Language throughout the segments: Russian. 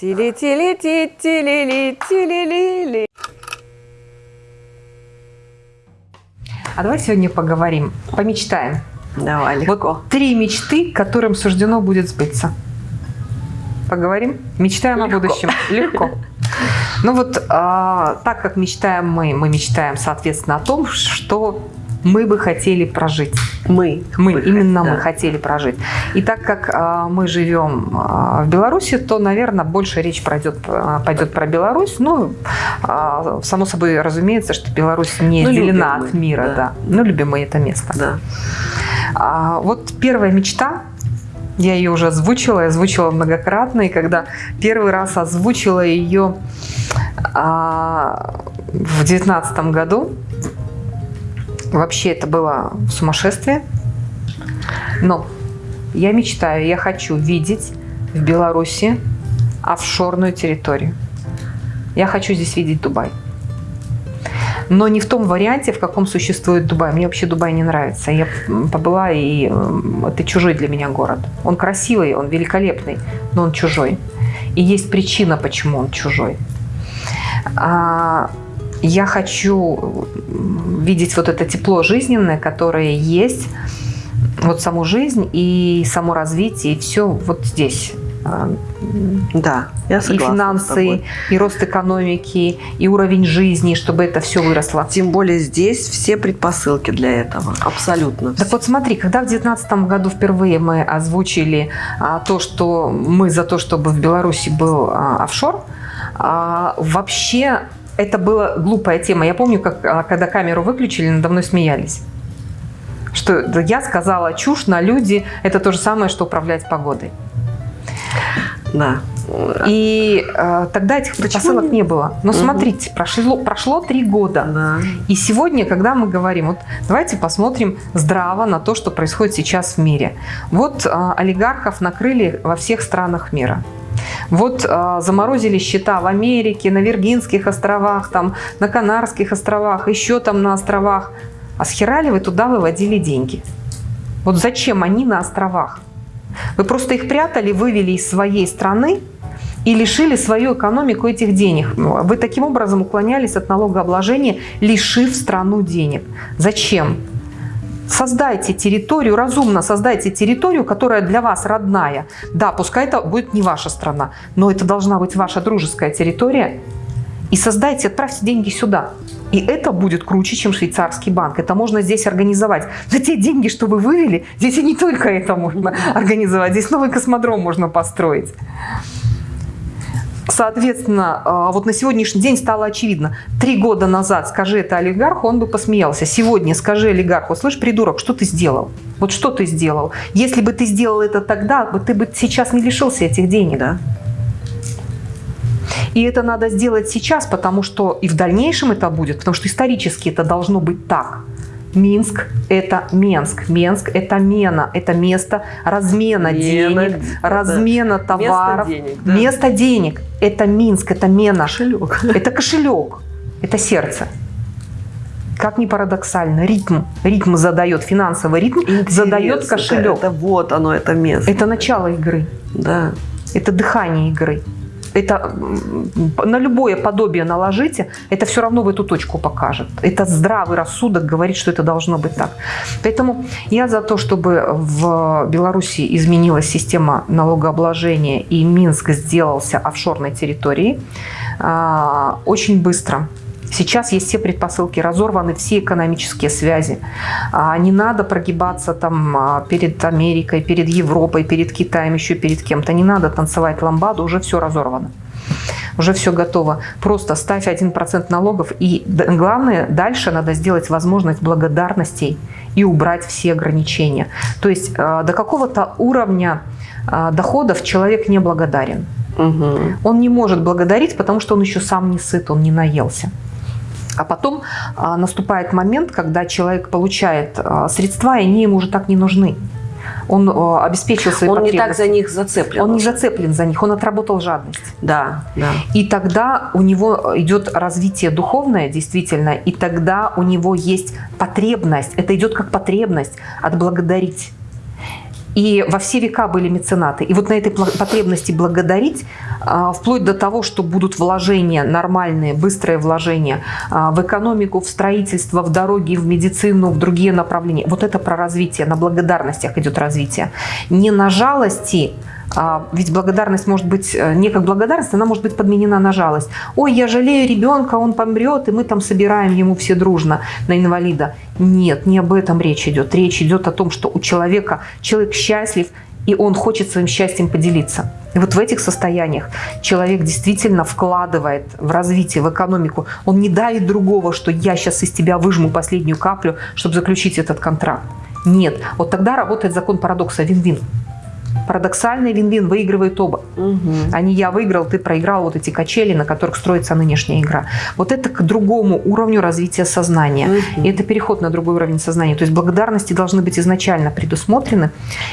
Тили-тили-ти-тили-ли-тили-ли-ли. А давай сегодня поговорим, помечтаем. Давай, легко. Вот три мечты, которым суждено будет сбыться. Поговорим? Мечтаем Легко. о будущем. Легко. Ну вот, а, так как мечтаем мы, мы мечтаем, соответственно, о том, что мы бы хотели прожить. Мы. Мы, бы именно хот- мы да. хотели прожить. И так как а, мы живем а, в Беларуси, то, наверное, больше речь пройдет, а, пойдет про Беларусь. Ну, а, само собой разумеется, что Беларусь не Ну, отделена от мира. да. Да. Ну, любим мы это место. Да. А, вот первая мечта, я ее уже озвучила, я озвучила многократно, и когда первый раз озвучила ее а, в девятнадцатом году, вообще это было сумасшествие, но я мечтаю, я хочу видеть в Беларуси офшорную территорию. Я хочу здесь видеть Дубай. Но не в том варианте, в каком существует Дубай. Мне вообще Дубай не нравится. Я побыла, и это чужой для меня город. Он красивый, он великолепный, но он чужой. И есть причина, почему он чужой. Я хочу видеть вот это тепло жизненное, которое есть, вот саму жизнь и само развитие, и все вот здесь. А, Да, я И согласна с финансы, и рост экономики, и уровень жизни, чтобы это все выросло. Тем более здесь все предпосылки для этого. Абсолютно. Так вот смотри, когда в 2019 году впервые мы озвучили а, то, что мы за то, чтобы в Беларуси был а, офшор, а, вообще это была глупая тема. Я помню, как а, когда камеру выключили, надо мной смеялись. Что я сказала чушь на люди, это то же самое, что управлять погодой. Да. И э, тогда этих Почему предпосылок не- не было. Но Мгм. смотрите, прошло, прошло три года. Да. И сегодня, когда мы говорим, вот давайте посмотрим здраво на то, что происходит сейчас в мире. Вот а, олигархов накрыли во всех странах мира. Вот а, заморозили счета в Америке, на Виргинских островах, там, на Канарских островах, еще там на островах. А с хера ли вы туда выводили деньги? Вот зачем они на островах? Вы просто их прятали, вывели из своей страны и лишили свою экономику этих денег. Вы таким образом уклонялись от налогообложения, лишив страну денег. Зачем? Создайте территорию, разумно создайте территорию, которая для вас родная. Да, пускай это будет не ваша страна, но это должна быть ваша дружеская территория. И создайте, отправьте деньги сюда. И это будет круче, чем швейцарский банк. Это можно здесь организовать. За те деньги, что вы вывели, здесь и не только это можно организовать. Здесь новый космодром можно построить. Соответственно, а, вот на сегодняшний день стало очевидно. Три года назад скажи это олигарху, он бы посмеялся. Сегодня скажи олигарху, слышь, придурок, что ты сделал? Вот что ты сделал? Если бы ты сделал это тогда, ты бы сейчас не лишился этих денег. Да. И это надо сделать сейчас, потому что и в дальнейшем это будет, потому что исторически это должно быть так. Минск – это Менск. Менск – это мена, это место размена Мена, денег, да. размена товаров. денег, да. Место денег – это Минск, это мена. Кошелек. Это кошелек, это сердце. Как ни парадоксально, ритм, ритм задает, финансовый ритм задает Интересно, кошелек. Это, это вот оно, это место. Это начало игры. Да. Это дыхание игры. Это на любое подобие наложите, это все равно в эту точку покажет. Это здравый рассудок говорит, что это должно быть так. Поэтому я за то, чтобы в Беларуси изменилась система налогообложения и Минск сделался офшорной территорией а, очень быстро. Сейчас есть все предпосылки, разорваны все экономические связи. А, Не надо прогибаться там а, перед Америкой, перед Европой, перед Китаем, еще перед кем-то. Не надо танцевать ламбаду, уже все разорвано. Уже все готово. Просто ставь 1% налогов. И главное, дальше надо сделать возможность благодарностей и убрать все ограничения. То есть э, до какого-то уровня доходов человек не благодарен. Угу. Он не может благодарить, потому что он еще сам не сыт, он не наелся. А потом а, наступает момент, когда человек получает а, средства, и они ему уже так не нужны. Он а, обеспечил свои Он не так потребности. за них зацеплен. Он не зацеплен за них, он отработал жадность. Да, да. И тогда у него идет развитие духовное, действительно, и тогда у него есть потребность, это идет как потребность отблагодарить. И во все века были меценаты. И вот на этой потребности благодарить, а, вплоть до того, что будут вложения нормальные, быстрые вложения а, в экономику, в строительство, в дороги, в медицину, в другие направления. Вот это про развитие, на благодарностях идет развитие. Не на жалости, ведь благодарность может быть, э, не как благодарность, она может быть подменена на жалость. Ой, я жалею ребенка, он помрет, и мы там собираем ему все дружно на инвалида. Нет, не об этом речь идет. Речь идет о том, что у человека, человек счастлив, и он хочет своим счастьем поделиться. И вот в этих состояниях человек действительно вкладывает в развитие, в экономику. Он не давит другого, что я сейчас из тебя выжму последнюю каплю, чтобы заключить этот контракт. Нет. Вот тогда работает закон парадокса вин-вин парадоксальный вин-вин, выигрывает оба. Угу. А не я выиграл, ты проиграл вот эти качели, на которых строится нынешняя игра. Вот это к другому уровню развития сознания. Угу. И это переход на другой уровень сознания. То есть благодарности должны быть изначально предусмотрены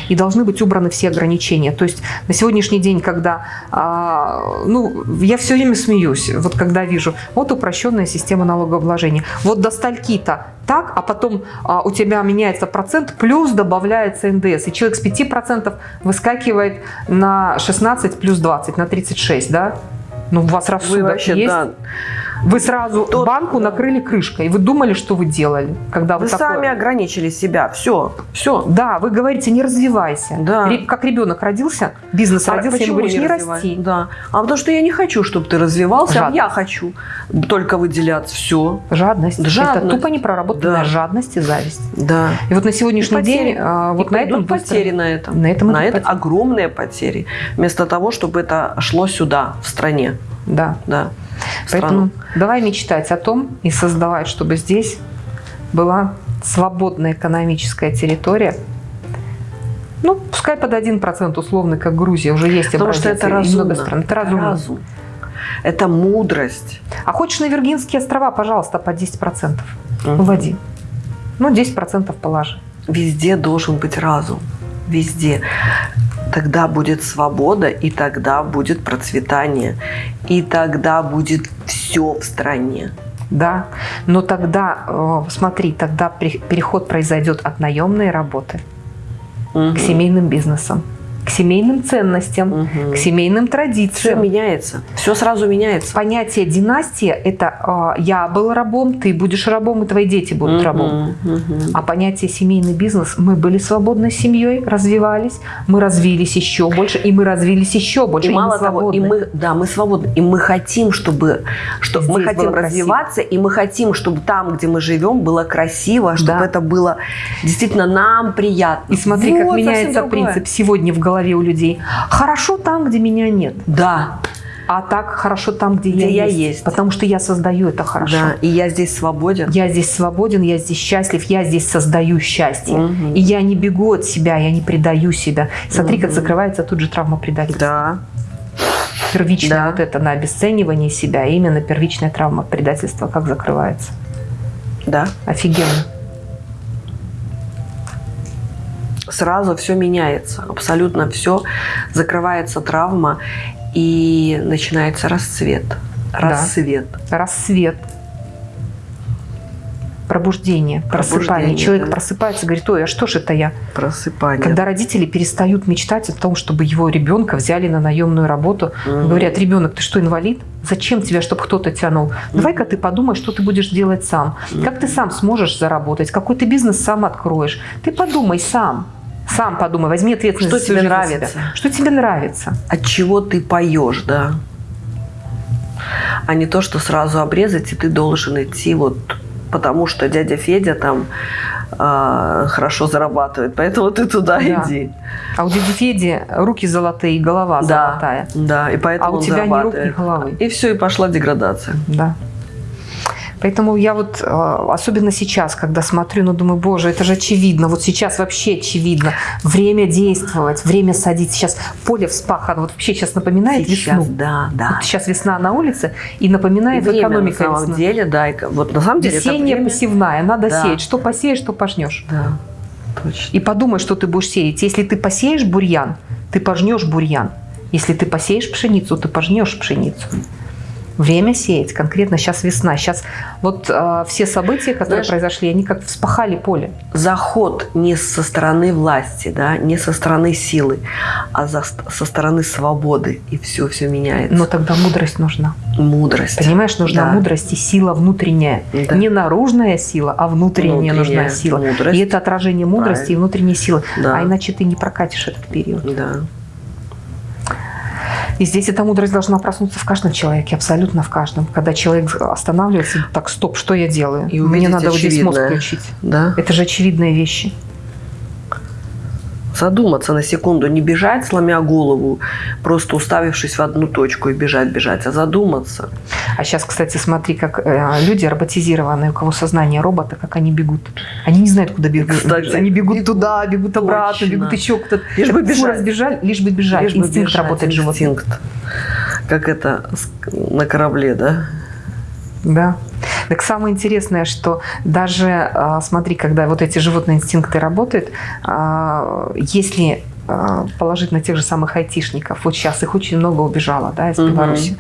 и должны быть убраны все ограничения. То есть на сегодняшний день, когда, а, ну, я все время смеюсь, вот когда вижу, вот упрощенная система налогообложения. Вот до стальки-то так, а потом а, у тебя меняется процент, плюс добавляется НДС. И человек с 5% выскакивает на 16 плюс 20, на 36, да? Ну, у вас рассудок Вы вообще, есть? Да. Вы сразу Тот, банку накрыли крышкой. Вы думали, что вы делали, когда вы, вы такое... сами ограничили себя. Все, все. Да, вы говорите, не развивайся. Да. Как ребенок родился, бизнес а родился, почему говоришь, не, не расти. Да. А потому что я не хочу, чтобы ты развивался, а я хочу только выделяться. Все. Жадность. Жадность. Это тупо непроработанная да. жадность и зависть. Да. И вот на сегодняшний день а, вот на этом потери на этом. На этом на это потери. огромные потери. Вместо того, чтобы это шло сюда, в стране. Да. Да. Поэтому давай мечтать о том и создавать, чтобы здесь была свободная экономическая территория. Ну, пускай под 1% условно, как Грузия, уже есть Потому что это разумно. Стран. Это разумно. разум. Это мудрость. А хочешь на Виргинские острова, пожалуйста, по 10%. Угу. Вводи. Ну, 10% положи. Везде должен быть разум. Везде тогда будет свобода, и тогда будет процветание, и тогда будет все в стране. Да, но тогда, э, смотри, тогда переход произойдет от наемной работы угу. к семейным бизнесам к семейным ценностям, угу. к семейным традициям. Все меняется, все сразу меняется. Понятие династия – это э, я был рабом, ты будешь рабом, и твои дети будут угу. рабом. Угу. А понятие семейный бизнес – мы были свободной семьей, развивались, мы развились еще больше, и мы развились еще больше. И, и мало того, и мы, да, мы свободны, и мы хотим, чтобы, чтобы Здесь мы хотим развиваться, и мы хотим, чтобы там, где мы живем, было красиво, чтобы да. это было действительно нам приятно. И смотри, вот, как меняется принцип сегодня в голове голове у людей. Хорошо там, где меня нет. Да. А так хорошо там, где, где я, я есть. есть. Потому что я создаю это хорошо. Да, и я здесь свободен. Я здесь свободен, я здесь счастлив, я здесь создаю счастье. Угу. И я не бегу от себя, я не предаю себя. Смотри, угу. как закрывается тут же травма предательства. Да. Первичная да. вот это на обесценивание себя, именно первичная травма предательства, как закрывается. Да. Офигенно сразу все меняется, абсолютно все, закрывается травма и начинается расцвет. Рассвет. Да. Рассвет. Пробуждение, просыпание. Пробуждение, Человек да. просыпается и говорит, ой, а что же это я? Просыпание. Когда родители перестают мечтать о том, чтобы его ребенка взяли на наемную работу, угу. говорят, ребенок, ты что, инвалид? Зачем тебя, чтобы кто-то тянул? Давай-ка ты подумай, что ты будешь делать сам. Как ты сам сможешь заработать? Какой ты бизнес сам откроешь? Ты подумай сам. Сам подумай, возьми ответственность. Что тебе нравится? Что тебе нравится? От чего ты поешь, да? А не то, что сразу обрезать, и ты должен идти вот потому что дядя Федя там э, хорошо зарабатывает, поэтому ты туда да. иди. А у дяди Феди руки золотые и голова да, золотая. Да, и поэтому А у тебя ни рук, ни головы. И все, и пошла деградация. Да. Поэтому я вот, а, особенно сейчас, когда смотрю, ну, думаю, боже, это же очевидно, вот сейчас вообще очевидно. Время действовать, время садить. Сейчас поле вспахано, вот вообще сейчас напоминает сейчас, весну. Да, да. Вот сейчас весна на улице и напоминает и время, экономика на самом весна. деле, да, и, вот на самом деле Весенняя время... посевная, надо да. сеять. Что посеешь, что пожнешь. Да, точно. И подумай, что ты будешь сеять. Если ты посеешь бурьян, ты пожнешь бурьян. Если ты посеешь пшеницу, ты пожнешь пшеницу. Время сеять. Конкретно сейчас весна. Сейчас вот э, все события, которые Знаешь, произошли, они как вспахали поле. Заход не со стороны власти, да, не со стороны силы, а за, со стороны свободы. И все, все меняется. Но тогда мудрость нужна. Мудрость. Понимаешь, нужна Да. мудрость и сила внутренняя. Да. Не наружная сила, а внутренняя, Внутренняя нужна сила. мудрость. И это отражение мудрости Правильно. и внутренней силы. Да. А иначе ты не прокатишь этот период. Да. И здесь эта мудрость должна проснуться в каждом человеке, абсолютно в каждом. Когда человек останавливается, так, стоп, что я делаю? И Мне надо вот здесь мозг включить. Да. Это же очевидные вещи. Задуматься на секунду, не бежать, сломя голову, просто уставившись в одну точку и бежать, бежать, а задуматься. А сейчас, кстати, смотри, как э, люди роботизированные, у кого сознание робота, как они бегут. Они не знают, куда бегут. Кстати, они бегут туда, бегут обратно, Точно. бегут еще куда-то. Лишь бы бежать. разбежали, лишь бы бежать. Лишь бы Инстинкт бежать, работает. Инстинкт. Как это на корабле, да? Да. Так самое интересное, что даже, а, смотри, когда вот эти животные инстинкты работают, а, если а, положить на тех же самых айтишников, вот сейчас их очень много убежало да, из. Беларуси.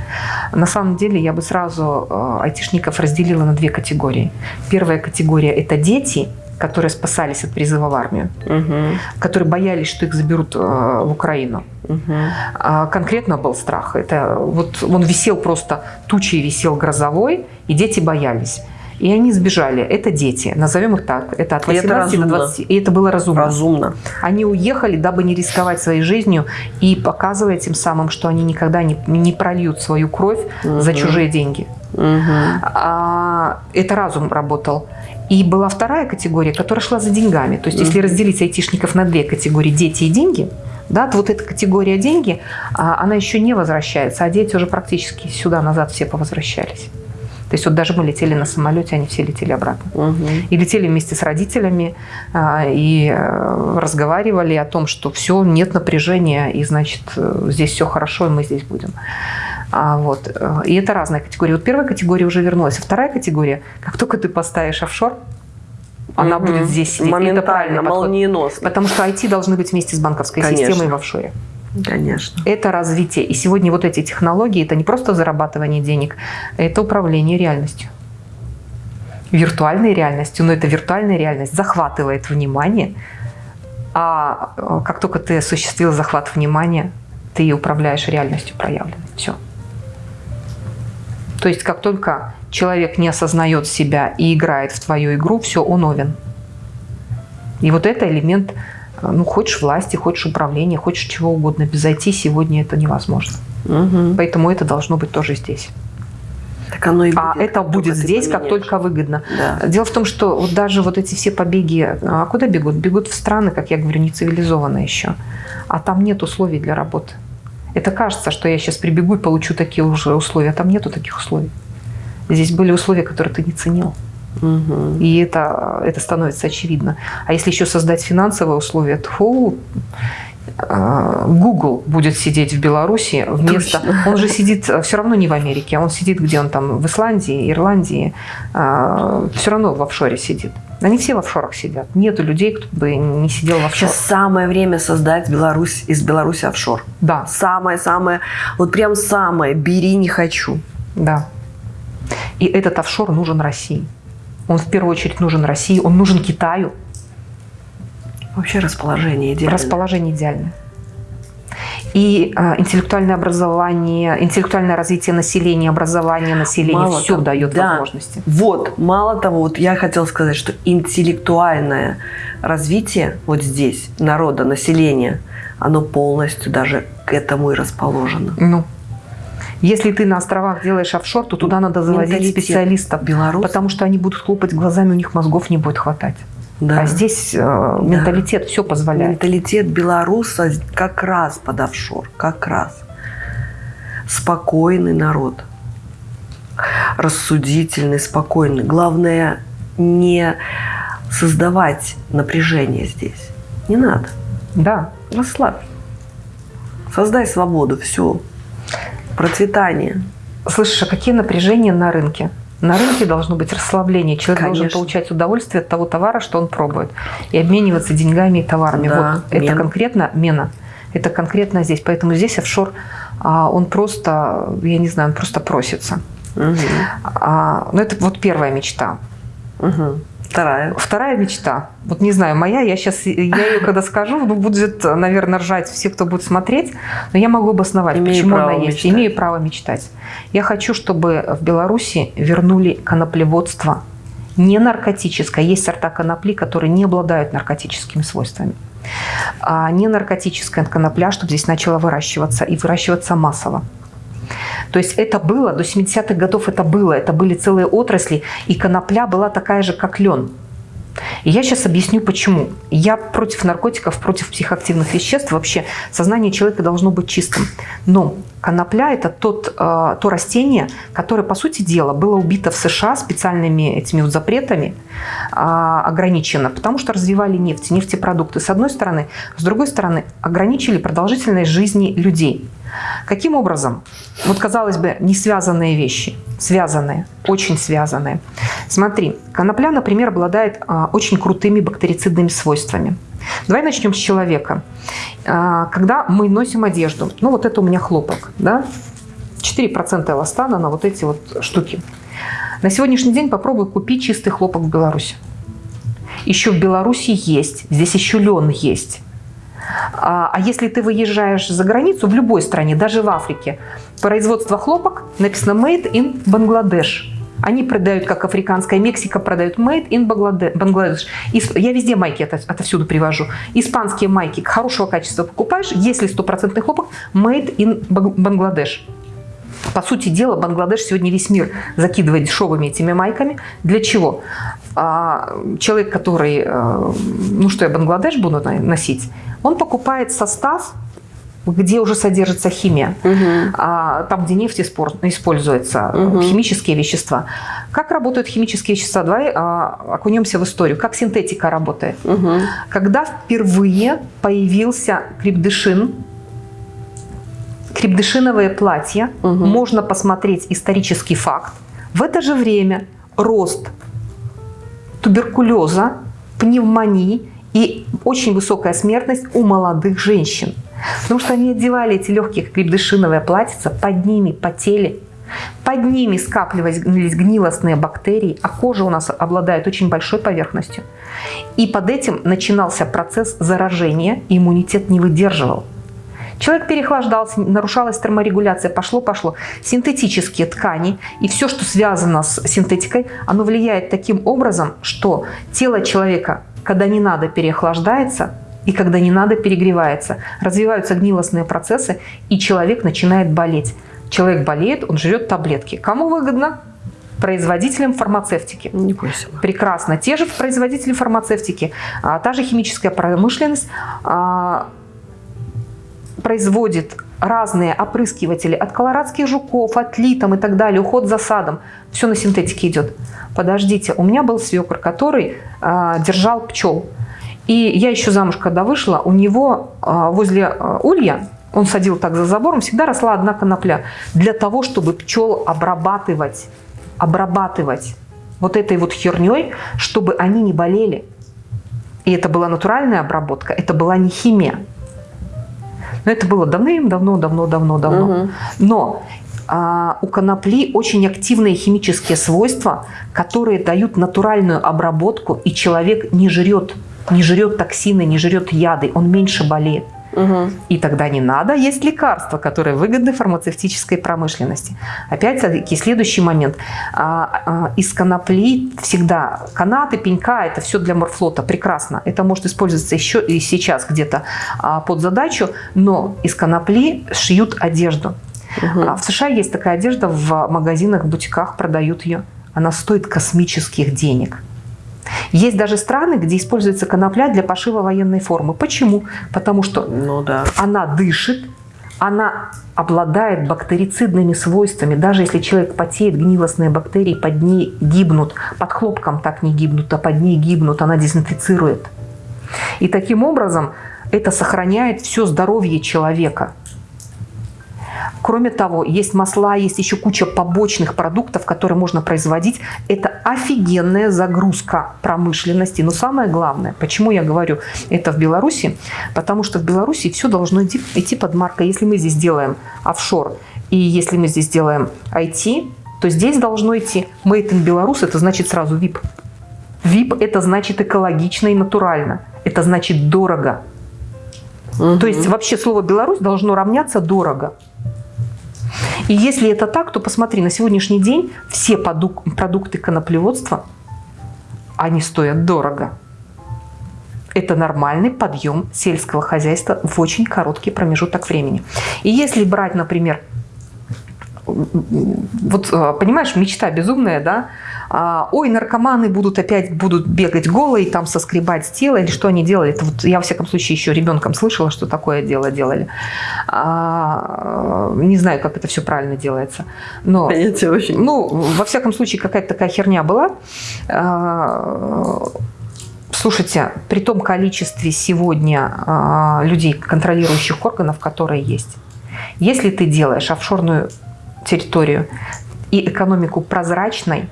На самом деле я бы сразу айтишников разделила на две категории. Первая категория – это дети, которые спасались от призыва в армию, Угу. которые боялись, что их заберут в Украину. Угу. А конкретно был страх. Это вот он висел просто тучей, висел грозовой, и дети боялись. И они сбежали. Это дети, назовем их так. Это от И это 18 до разумно. 20. И это было разумно. Разумно. Они уехали, дабы не рисковать своей жизнью и показывая тем самым, что они никогда не, не прольют свою кровь за Мгм. чужие деньги. Угу. А, это разум работал. И была вторая категория, которая шла за деньгами. То есть, если Мгм. разделить айтишников на две категории, дети и деньги, да, то вот эта категория деньги, а, она еще не возвращается, а дети уже практически сюда назад все повозвращались. То есть вот даже мы летели на самолете, они все летели обратно. Угу. И летели вместе с родителями, а, и э, разговаривали о том, что все, нет напряжения, и значит, э, здесь все хорошо, и мы здесь будем. А, вот. э, И это разная категория. Вот первая категория уже вернулась. А вторая категория, как только ты поставишь офшор, она Мгм. будет здесь сидеть. Моментально, молниеносно. Потому что IT должны быть вместе с банковской Конечно. системой в офшоре. Конечно. Это развитие. И сегодня вот эти технологии, это не просто зарабатывание денег, это управление реальностью. Виртуальной реальностью, но эта виртуальная реальность захватывает внимание, а э, как только ты осуществил захват внимания, ты управляешь реальностью проявленной. Все. То есть как только человек не осознает себя и играет в твою игру, все, он овен. И вот это элемент, ну, хочешь власти, хочешь управления, хочешь чего угодно. Без IT сегодня это невозможно. Угу. Поэтому это должно быть тоже здесь. Так оно и будет. А это как будет здесь, как поменяешь. только выгодно. Да. Дело в том, что вот даже вот эти все побеги, а куда бегут? Бегут в страны, как я говорю, не цивилизованные еще. А там нет условий для работы. Это кажется, что я сейчас прибегу и получу такие уже условия. А там нету таких условий. Здесь были условия, которые ты не ценил. Угу. И это, это становится очевидно. А если еще создать финансовые условия, то э, Google будет сидеть в Беларуси вместо... Точно. Он же сидит все равно не в Америке, он сидит где он там, в Исландии, Ирландии, все равно в офшоре сидит. Они все в офшорах сидят. Нету людей, кто бы не сидел в офшоре. Сейчас самое время создать Беларусь из Беларуси офшор. Да, Самое-самое, вот прям самое, бери не хочу. да. И этот офшор нужен России. Он в первую очередь нужен России, он нужен Китаю. Вообще расположение идеально. Расположение идеальное. И а, интеллектуальное образование, интеллектуальное развитие населения, образование населения, Мало все того, дает да. возможности. Вот, мало того, вот я хотела сказать, что интеллектуальное развитие вот здесь, народа, населения, оно полностью даже к этому и расположено. Ну, если ты на островах делаешь офшор, то туда надо завозить Менталитет специалистов, Белорус, потому что они будут хлопать глазами, у них мозгов не будет хватать. да. А здесь э, менталитет все позволяет. Менталитет белоруса как раз под офшор, как раз. Спокойный народ. Рассудительный, спокойный. Главное не создавать напряжение здесь. Не надо. Да. Расслабь. Создай свободу. Все. Процветание. Слышишь, а какие напряжения на рынке? На рынке должно быть расслабление. Человек должен Конечно. получать удовольствие от того товара, что он пробует. И обмениваться деньгами и товарами. Да, вот это мена. конкретно мена. Это конкретно здесь. Поэтому здесь офшор а он просто, я не знаю, он просто просится. Угу. А, ну, это вот первая мечта. Угу. Вторая. Вторая мечта. Вот не знаю, моя, я сейчас, я ее когда скажу, ну, будет, наверное, ржать все, кто будет смотреть, но я могу обосновать, Имею почему она есть. мечтать. Имею право мечтать. Я хочу, чтобы в Беларуси вернули коноплеводство не наркотическое. Есть сорта конопли, которые не обладают наркотическими свойствами. А не наркотическая конопля, чтобы здесь начала выращиваться и выращиваться массово. То есть это было, до 70-х годов это было, это были целые отрасли, и конопля была такая же, как лен. И я сейчас объясню, почему. Я против наркотиков, против психоактивных веществ. Вообще сознание человека должно быть чистым. Но конопля – это тот, э, то растение, которое, по сути дела, было убито в США специальными этими вот запретами, э, ограничено, потому что развивали нефть, нефтепродукты с одной стороны. С другой стороны, ограничили продолжительность жизни людей. Каким образом? Вот, казалось бы, не связанные вещи. Связанные, очень связанные. Смотри, конопля, например, обладает а, очень крутыми бактерицидными свойствами. Давай начнем с человека. А, когда мы носим одежду, ну вот это у меня хлопок, да? 4% эластана на вот эти вот штуки. На сегодняшний день попробуй купить чистый хлопок в Беларуси. Еще в Беларуси есть, здесь еще лен есть. А, а если ты выезжаешь за границу, в любой стране, даже в Африке, производство хлопок написано «Made in Bangladesh». Они продают, как африканская Мексика продают «Made in Bangladesh». Я везде майки это, отовсюду привожу. Испанские майки хорошего качества покупаешь, если стопроцентный хлопок «Made in Bangladesh». По сути дела, Бангладеш сегодня весь мир закидывает дешевыми этими майками. Для чего? А, человек, который, э, ну что я Бангладеш буду носить, он покупает состав, где уже содержится химия, угу. там, где нефть используется, угу. химические вещества. Как работают химические вещества? Давай а, окунемся в историю. Как синтетика работает? Угу. Когда впервые появился крепдышин, крепдышиновое платье, угу. можно посмотреть исторический факт. В это же время рост туберкулеза, пневмонии и очень высокая смертность у молодых женщин. Потому что они одевали эти легкие крепдышиновые платьица, под ними потели, под ними скапливались гнилостные бактерии, а кожа у нас обладает очень большой поверхностью. И под этим начинался процесс заражения, иммунитет не выдерживал. Человек переохлаждался, нарушалась терморегуляция, пошло-пошло. Синтетические ткани и все, что связано с синтетикой, оно влияет таким образом, что тело человека, когда не надо, переохлаждается, и когда не надо, перегревается. Развиваются гнилостные процессы, и человек начинает болеть. Человек болеет, он жрет таблетки. Кому выгодно? производителям фармацевтики. Не бойся. Прекрасно. Те же производители фармацевтики, а, та же химическая промышленность а, производит разные опрыскиватели от колорадских жуков, от литом и так далее, уход за садом. Все на синтетике идет. Подождите, у меня был свекр, который э, держал пчел. И я еще замуж, когда вышла, у него э, возле э, улья, он садил так за забором, всегда росла одна конопля. Для того, чтобы пчел обрабатывать, обрабатывать вот этой вот херней, чтобы они не болели. И это была натуральная обработка, это была не химия. Но это было давным-давно, давно-давно, давно. Угу. Но а, у конопли очень активные химические свойства, которые дают натуральную обработку, и человек не жрет, не жрет токсины, не жрет яды, он меньше болеет. Угу. И тогда не надо есть лекарства, которые выгодны фармацевтической промышленности. Опять-таки, следующий момент. А, а, из конопли всегда канаты, пенька, это все для морфлота, прекрасно. Это может использоваться еще и сейчас где-то а, под задачу, но из конопли шьют одежду. Угу. В США есть такая одежда, в магазинах, в бутиках продают ее. Она стоит космических денег. Есть даже страны, где используется конопля для пошива военной формы. Почему? Потому что ну, да. она дышит, она обладает бактерицидными свойствами. Даже если человек потеет, гнилостные бактерии под ней гибнут. Под хлопком так не гибнут, а под ней гибнут. Она дезинфицирует. И таким образом это сохраняет все здоровье человека. Кроме того, есть масла, есть еще куча побочных продуктов, которые можно производить. Это офигенная загрузка промышленности. Но самое главное, почему я говорю это в Беларуси, потому что в Беларуси все должно идти, идти под маркой. Если мы здесь делаем офшор, и если мы здесь делаем IT, то здесь должно идти Made in Belarus, это значит сразу VIP. VIP это значит экологично и натурально. Это значит дорого. Угу. То есть вообще слово Беларусь должно равняться дорого. И если это так, то посмотри, на сегодняшний день все продукты коноплеводства, они стоят дорого. Это нормальный подъем сельского хозяйства в очень короткий промежуток времени. И если брать, например, вот э, понимаешь, мечта безумная, да? А, ой, наркоманы будут опять будут бегать голые, там соскребать с тела, или что они делали. Это вот я, во всяком случае, еще ребенком слышала, что такое дело делали. А, не знаю, как это все правильно делается. Но, Понятие очень. Ну, во всяком случае, какая-то такая херня была. А, слушайте, при том количестве сегодня а, людей, контролирующих органов, которые есть, если ты делаешь офшорную территорию и экономику прозрачной,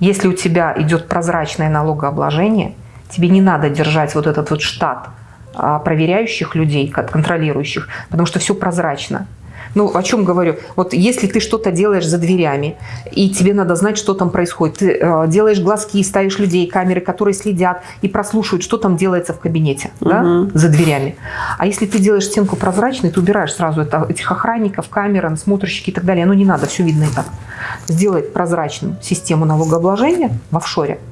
если у тебя идет прозрачное налогообложение, тебе не надо держать вот этот вот штат а, проверяющих людей, контролирующих, потому что все прозрачно. Ну, о чем говорю? Вот если ты что-то делаешь за дверями, и тебе надо знать, что там происходит, ты э, делаешь глазки, ставишь людей, камеры, которые следят и прослушивают, что там делается в кабинете, угу. да, за дверями. А если ты делаешь стенку прозрачной, ты убираешь сразу это, этих охранников, камер, насмотрщики и так далее. Ну, не надо, все видно и так. Сделать прозрачную систему налогообложения в офшоре –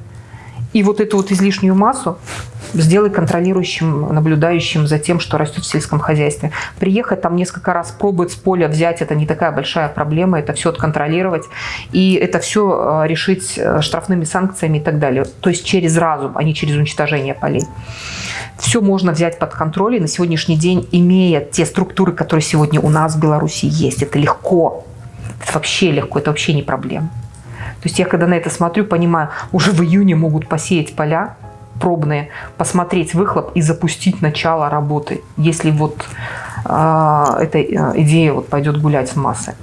и вот эту вот излишнюю массу сделай контролирующим, наблюдающим за тем, что растет в сельском хозяйстве. Приехать там несколько раз, пробовать с поля взять, это не такая большая проблема, это все отконтролировать, и это все э, решить э, штрафными санкциями и так далее. То есть через разум, а не через уничтожение полей. Все можно взять под контроль, и на сегодняшний день, имея те структуры, которые сегодня у нас в Беларуси есть, это легко, это вообще легко, это вообще не проблема. То есть я когда на это смотрю, понимаю, уже в июне могут посеять поля пробные, посмотреть выхлоп и запустить начало работы, если вот э, эта идея вот пойдет гулять в массы.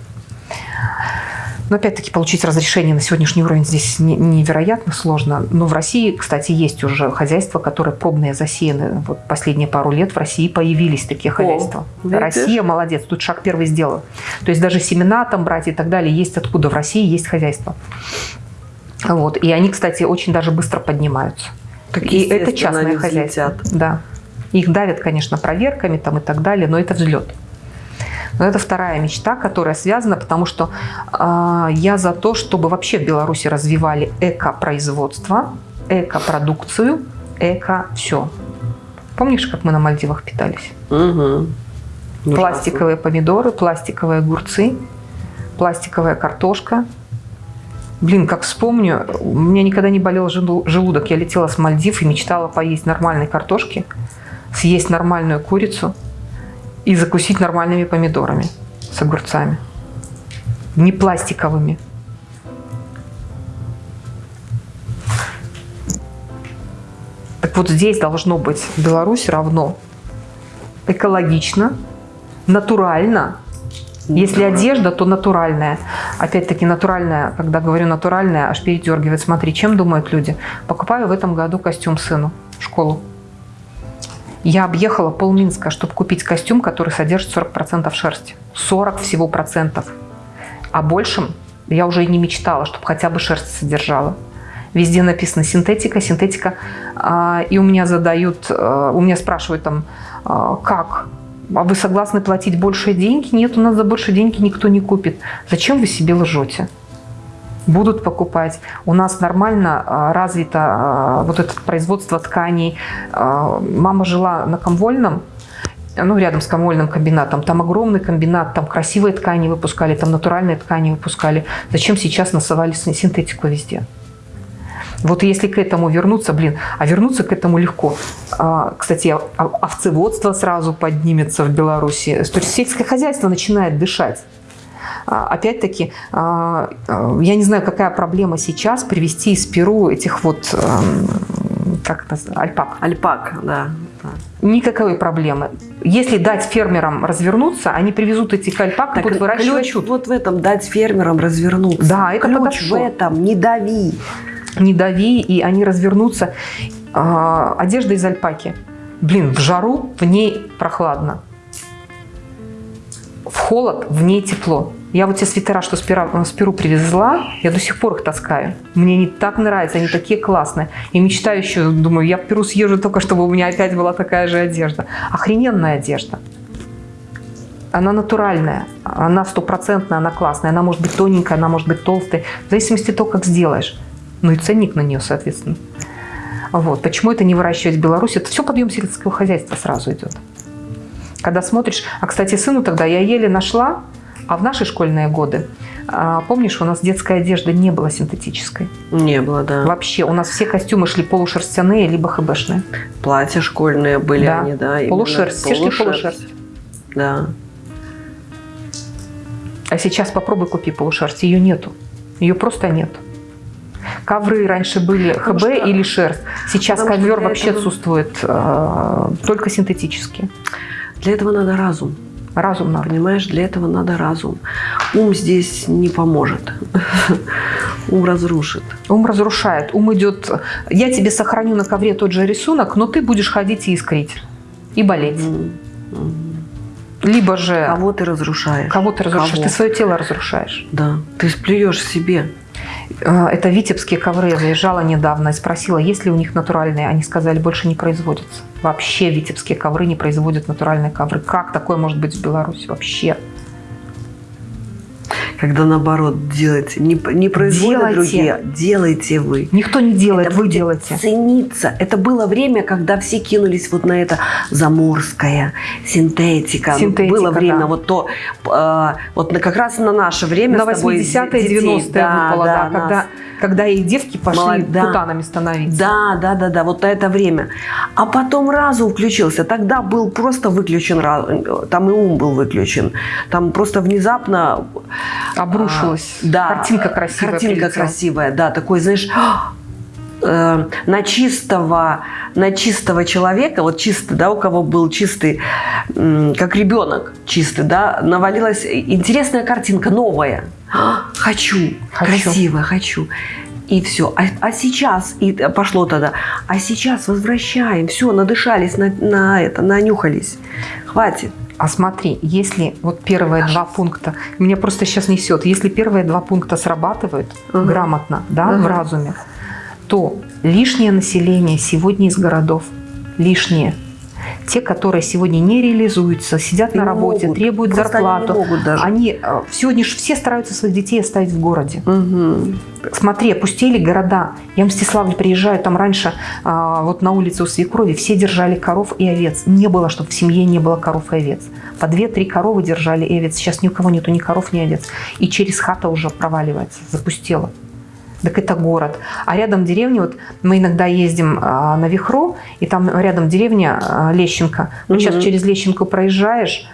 Но опять-таки получить разрешение на сегодняшний уровень здесь невероятно сложно. Но в России, кстати, есть уже хозяйства, которые пробные засеяны. Вот последние пару лет в России появились такие хозяйства. О, Россия молодец, тут шаг первый сделал. То есть даже семена там брать и так далее есть откуда. В России есть хозяйства. Вот. И они, кстати, очень даже быстро поднимаются. Так, и это частное хозяйство. Да. Их давят, конечно, проверками там и так далее, но это взлет. Но это вторая мечта, которая связана, потому что э, я за то, чтобы вообще в Беларуси развивали эко-производство, эко-продукцию, эко-все. Помнишь, как мы на Мальдивах питались? Угу. Пластиковые помидоры, пластиковые огурцы, пластиковая картошка. Блин, как вспомню, у меня никогда не болел желудок. Я летела с Мальдив и мечтала поесть нормальной картошки, съесть нормальную курицу – и закусить нормальными помидорами с огурцами. Не пластиковыми. Так вот здесь должно быть Беларусь равно экологично, натурально. Если одежда, то натуральная. Опять-таки натуральная, когда говорю натуральная, аж передергивает. Смотри, чем думают люди? Покупаю в этом году костюм сыну в школу. Я объехала полминска, чтобы купить костюм, который содержит 40% шерсти. 40 всего процентов. А большим я уже и не мечтала, чтобы хотя бы шерсть содержала. Везде написано синтетика, синтетика. А, и у меня задают, а, у меня спрашивают там, а, как? А вы согласны платить большие деньги? Нет, у нас за большие деньги никто не купит. Зачем вы себе лжете? Будут покупать. У нас нормально а, развито а, вот это производство тканей. А, мама жила на Комвольном, ну, рядом с комвольным комбинатом. Там огромный комбинат, там красивые ткани выпускали, там натуральные ткани выпускали. Зачем сейчас насовали синтетику везде? Вот если к этому вернуться, блин, а вернуться к этому легко. Кстати, овцеводство сразу поднимется в Беларуси. То есть сельское хозяйство начинает дышать. А, опять-таки, а, а, я не знаю, какая проблема сейчас привести из Перу этих вот, эм, как это, альпак. Альпак, да. Никакой проблемы. Если дать фермерам развернуться, они привезут этих альпак и будут выращивать. Ключ вот в этом дать фермерам развернуться. Да, это ключ подошло. в этом, не дави. Не дави, и они развернутся. Одежда из альпаки. Блин, в жару в ней прохладно. В холод в ней тепло. Я вот те свитера, что с, Пера, с Перу привезла, я до сих пор их таскаю. Мне они так нравятся, они такие классные. И мечтаю еще, думаю, я в Перу съезжу только, чтобы у меня опять была такая же одежда. Охрененная одежда. Она натуральная, она стопроцентная, она классная. Она может быть тоненькая, она может быть толстая. В зависимости от того, как сделаешь. Ну и ценник на нее, соответственно. Вот. Почему это не выращивать в Беларуси? Это все подъем сельского хозяйства сразу идет. Когда смотришь... А, кстати, сыну тогда я еле нашла, а в наши школьные годы, а, помнишь, у нас детская одежда не была синтетической. Не было, да. Вообще, у нас все костюмы шли полушерстяные, либо хбшные. Платья школьные были да. они, да. Полушерсть, все шли полушерсть. Да. А сейчас попробуй купи полушерсть, ее нету. Ее просто нет. Ковры раньше были Потому ХБ что, или шерсть. Сейчас ковер вообще этого... отсутствует, э, только синтетические. Для этого надо разум. Разум надо. Понимаешь, для этого надо разум. Ум здесь не поможет. Ум разрушит. Ум разрушает. Ум идет... Я тебе сохраню на ковре тот же рисунок, но ты будешь ходить и искрить. И болеть. Mm -hmm. Либо же... Кого ты разрушаешь. Кого ты разрушаешь. Кого? Ты свое тело разрушаешь. Да. Ты сплюешь себе. Э, это витебские ковры. Я заезжала недавно и спросила, есть ли у них натуральные. Они сказали, больше не производятся. Вообще витебские ковры не производят натуральные ковры. Как такое может быть в Беларуси вообще? Когда наоборот делайте. Не, не производят делайте. другие, делайте вы. Никто не делает, это вы делаете. Цениться. Это было время, когда все кинулись вот на это заморская синтетика. Синтетика, было время да. вот то, э, вот как раз на наше время. На 80-е, 90-е да, выпало, да, да, когда, когда и девки пошли Молод... путанами становиться. Да, да, да, да, вот это время. А потом разум включился. Тогда был просто выключен, там и ум был выключен. Там просто внезапно Обрушилась. А, да. Картинка красивая. Картинка прилетела. красивая, да. Такой, знаешь, э, на чистого, на чистого человека, вот чистый, да, у кого был чистый, как ребенок чистый, да, навалилась интересная картинка, новая. Хочу, хочу. красиво, хочу. И все. А, а сейчас, и пошло тогда, а сейчас возвращаем, все, надышались на, на это, нанюхались. Хватит. А смотри, если вот первые два пункта, меня просто сейчас несет, если первые два пункта срабатывают угу. грамотно, да, угу. в разуме, то лишнее население сегодня из городов, лишнее, те, которые сегодня не реализуются, сидят не на работе, могут. требуют зарплату, они, могут даже. они э, сегодня же все стараются своих детей оставить в городе. Угу. Смотри, опустили города. Я в Мстиславль приезжаю, там раньше а, вот на улице у свекрови все держали коров и овец. Не было, чтобы в семье не было коров и овец. По две-три коровы держали и овец. Сейчас ни у кого нету ни коров, ни овец. И через хата уже проваливается, запустела так это город. А рядом деревня, вот мы иногда ездим а, на Вихру, и там рядом деревня а, Лещенко. Вот угу. сейчас через Лещенко проезжаешь,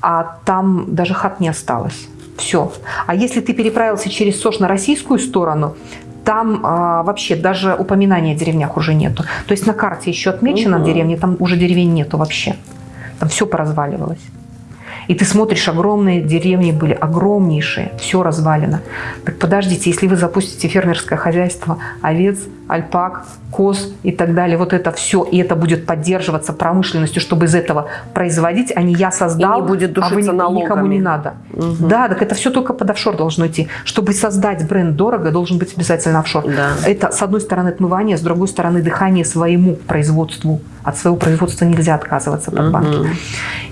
а там даже хат не осталось. Все. А если ты переправился через Сош на российскую сторону, там а, вообще даже упоминания о деревнях уже нету. То есть на карте еще отмечена угу. деревня, там уже деревень нету вообще. Там все поразваливалось. И ты смотришь, огромные деревни были, огромнейшие, все развалено. Так подождите, если вы запустите фермерское хозяйство овец, альпак, коз и так далее, вот это все, и это будет поддерживаться промышленностью, чтобы из этого производить, а не я создал, и не будет а вы налогами. никому не надо. Угу. Да, так это все только под офшор должно идти. Чтобы создать бренд дорого, должен быть обязательно офшор. Да. Это, с одной стороны, отмывание, с другой стороны, дыхание своему производству. От своего производства нельзя отказываться под банки. Угу.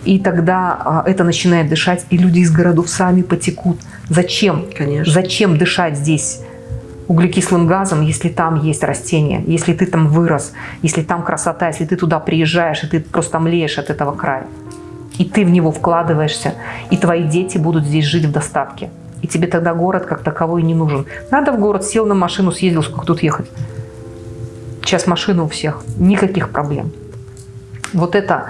И тогда а, это начинает дышать, и люди из городов сами потекут. Зачем? Конечно. Зачем дышать здесь? Углекислым газом, если там есть растения, если ты там вырос, если там красота, если ты туда приезжаешь, и ты просто млеешь от этого края. И ты в него вкладываешься, и твои дети будут здесь жить в достатке. И тебе тогда город как таковой не нужен. Надо в город, сел на машину, съездил, сколько тут ехать. Сейчас машина у всех, никаких проблем. Вот это,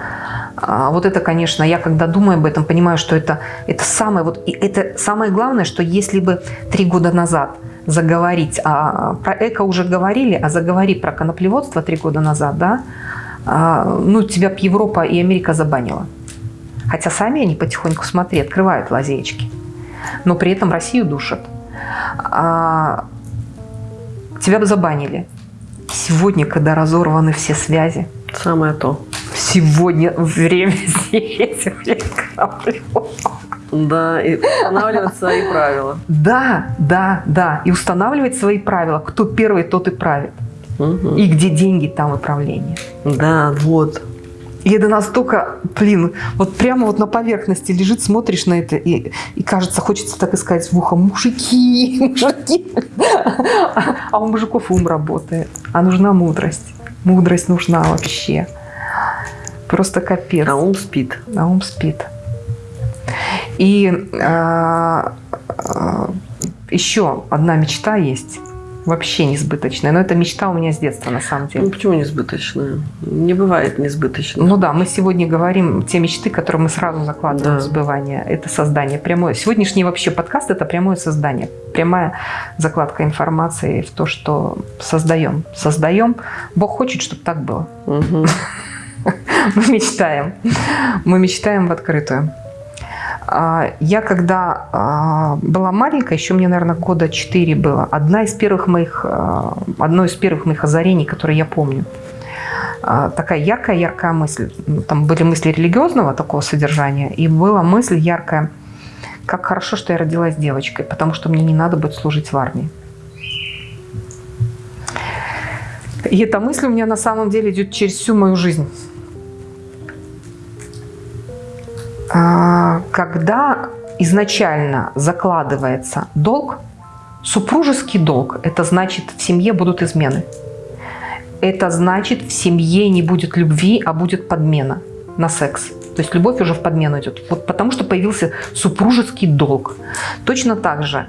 а, вот это, конечно, я когда думаю об этом, понимаю, что это, это самое, вот, это самое главное, что если бы три года назад – заговорить, а про эко уже говорили, а заговори про коноплеводство три года назад, да, а, ну, тебя б Европа и Америка забанила. Хотя сами они потихоньку, смотри, открывают лазеечки. Но при этом Россию душат. А, тебя бы забанили. Сегодня, когда разорваны все связи. Самое то. Сегодня время здесь. Да, и устанавливать свои правила. Да, да, да. И устанавливать свои правила. Кто первый, тот и правит. Угу. И где деньги, там и правление. Да, вот. И это настолько, блин, вот прямо вот на поверхности лежит, смотришь на это, и, и кажется, хочется так и сказать в ухо, мужики, мужики. А у мужиков ум работает, а нужна мудрость. Мудрость нужна вообще. Просто капец. А ум спит. А ум спит. И а, а, еще одна мечта есть вообще несбыточная. Но это мечта у меня с детства, на самом деле. Ну, почему несбыточная? Не бывает несбыточной. Ну да, мы сегодня говорим те мечты, которые мы сразу закладываем Да. в сбывание. Это создание прямое. Сегодняшний вообще подкаст – это прямое создание. Прямая закладка информации в то, что создаем. Создаем. Бог хочет, чтобы так было. Мгм. Мы мечтаем. Мы мечтаем в открытую. А, Я когда а, была маленькая, еще мне, наверное, года 4 было, одна из первых моих, а, одно из первых моих озарений, которые я помню, такая яркая-яркая мысль. Ну, Там были мысли религиозного такого содержания, и была мысль яркая, как хорошо, что я родилась девочкой, потому что мне не надо будет служить в армии. И эта мысль у меня на самом деле идет через всю мою жизнь. Когда изначально закладывается долг, супружеский долг, это значит в семье будут измены. Это значит в семье не будет любви, а будет подмена на секс. То есть любовь уже в подмену идет. Вот потому что появился супружеский долг. Точно так же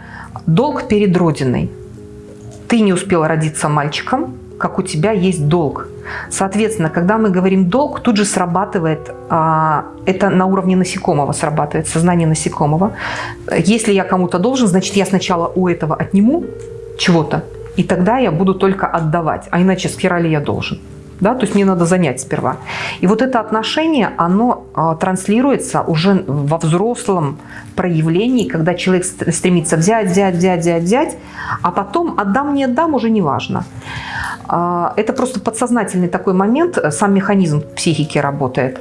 долг перед Родиной. Ты не успел родиться мальчиком, как у тебя есть долг. Соответственно, когда мы говорим долг, тут же срабатывает, а, это на уровне насекомого срабатывает, сознание насекомого. Если я кому-то должен, значит, я сначала у этого отниму чего-то, и тогда я буду только отдавать, а иначе с хера ли я должен? Да, то есть мне надо занять сперва. И вот это отношение, оно а, транслируется уже во взрослом проявлении, когда человек ст- стремится взять, взять, взять, взять, взять, а потом отдам, не отдам, уже не важно. А, Это просто подсознательный такой момент, э, сам механизм психики работает.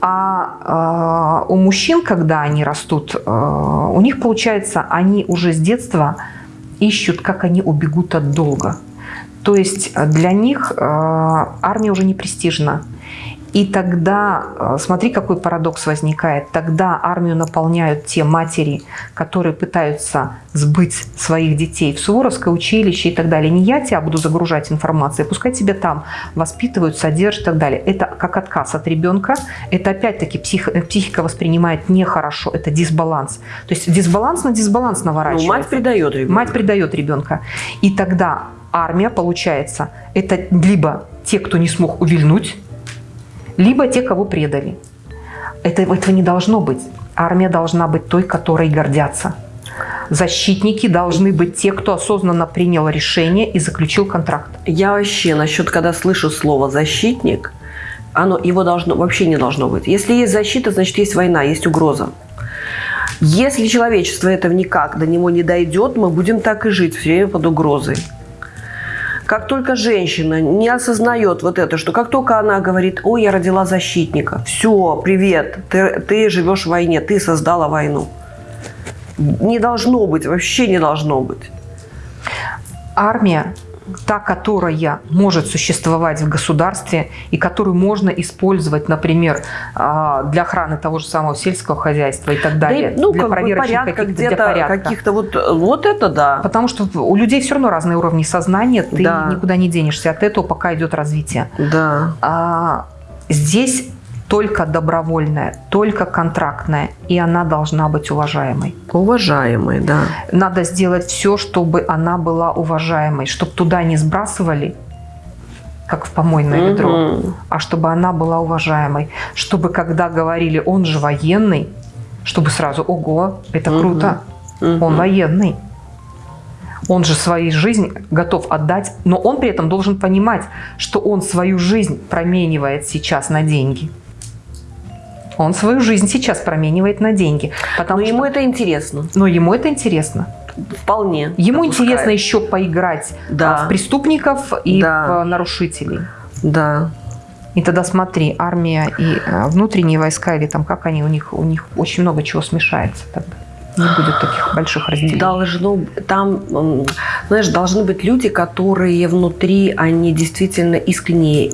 А а, у мужчин, когда они растут, а, у них получается, они уже с детства ищут, как они убегут от долга. То есть э, для них э, армия уже не престижна. И тогда, э, смотри, какой парадокс возникает, тогда армию наполняют те матери, которые пытаются сбыть своих детей в Суворовское училище и так далее. Не я тебя буду загружать информацией, пускай тебя там воспитывают, содержат и так далее. Это как отказ от ребенка, это опять-таки псих- э, психика воспринимает нехорошо, это дисбаланс. То есть дисбаланс на дисбаланс Ну, наворачивается. мать предает ребенка. Мать предает ребенка. И тогда армия, получается, это либо те, кто не смог увильнуть, либо те, кого предали. Это, этого не должно быть. Армия должна быть той, которой гордятся. Защитники должны быть те, кто осознанно принял решение и заключил контракт. Я вообще насчет, когда слышу слово «защитник», оно, его должно, вообще не должно быть. Если есть защита, значит, есть война, есть угроза. Если человечество этого никак до него не дойдет, мы будем так и жить, все время под угрозой. Как только женщина не осознает вот это, что как только она говорит, ой, я родила защитника, все, привет, ты, ты живешь в войне, ты создала войну. Не должно быть, вообще не должно быть. Армия, та, которая может существовать в государстве и которую можно использовать, например, а, для охраны того же самого сельского хозяйства и так Да и, далее, ну, для как проверочных каких-то, порядка. каких-то вот, вот это да. Потому что у людей все равно разные уровни сознания, ты Да. никуда не денешься от этого, пока идет развитие. Да. А здесь только добровольная, только контрактная, и она должна быть уважаемой. Уважаемый, да. Надо сделать все, чтобы она была уважаемой, чтобы туда не сбрасывали, как в помойное ведро, Мгм. а чтобы она была уважаемой. Чтобы когда говорили, он же военный, чтобы сразу, ого, это Мгм. круто, Мгм. он военный. Он же свою жизнь готов отдать, но он при этом должен понимать, что он свою жизнь променивает сейчас на деньги. Он свою жизнь сейчас променивает на деньги. Потому но что... ему это интересно. Но ему это интересно. Вполне. Ему допускает. интересно еще поиграть да. в преступников и да. в нарушителей. Да. И тогда смотри, армия и э, внутренние войска, или там как они, у них, у них очень много чего смешается тогда. Не будет таких больших разделений. Должно, там, знаешь, должны быть люди, которые внутри, они действительно искренние.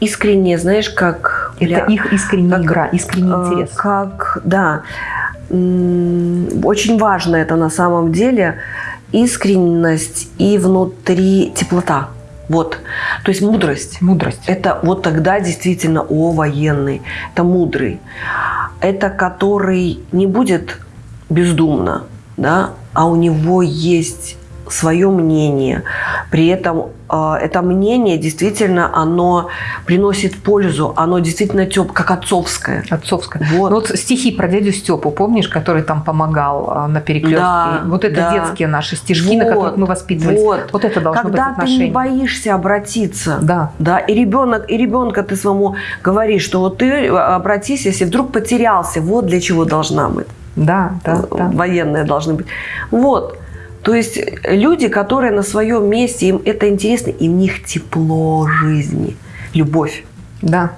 Искренние, знаешь, как... Это их искренняя как, игра, искренний э, интерес. Как, да. Очень важно это на самом деле. Искренность и внутри теплота. Вот. То есть мудрость. Мудрость. Это вот тогда действительно о военный. Это мудрый. Это который не будет бездумно, да, а у него есть свое мнение. При этом э, это мнение действительно, оно приносит пользу, оно действительно теп, как отцовское. Отцовское. Вот. Ну, вот стихи про дядю Степу, помнишь, который там помогал э, на перекрестке? Да, вот это да. детские наши стишки, вот, на которых мы воспитывались. Вот, вот это должно Когда быть отношение. ты не боишься обратиться, да. Да, и ребенок, и ребенка ты своему говоришь, что вот ты обратись, если вдруг потерялся, вот для чего должна быть. Да, да, да. Военные должны быть. Вот. То есть люди, которые на своем месте, им это интересно, и в них тепло жизни, любовь. Да.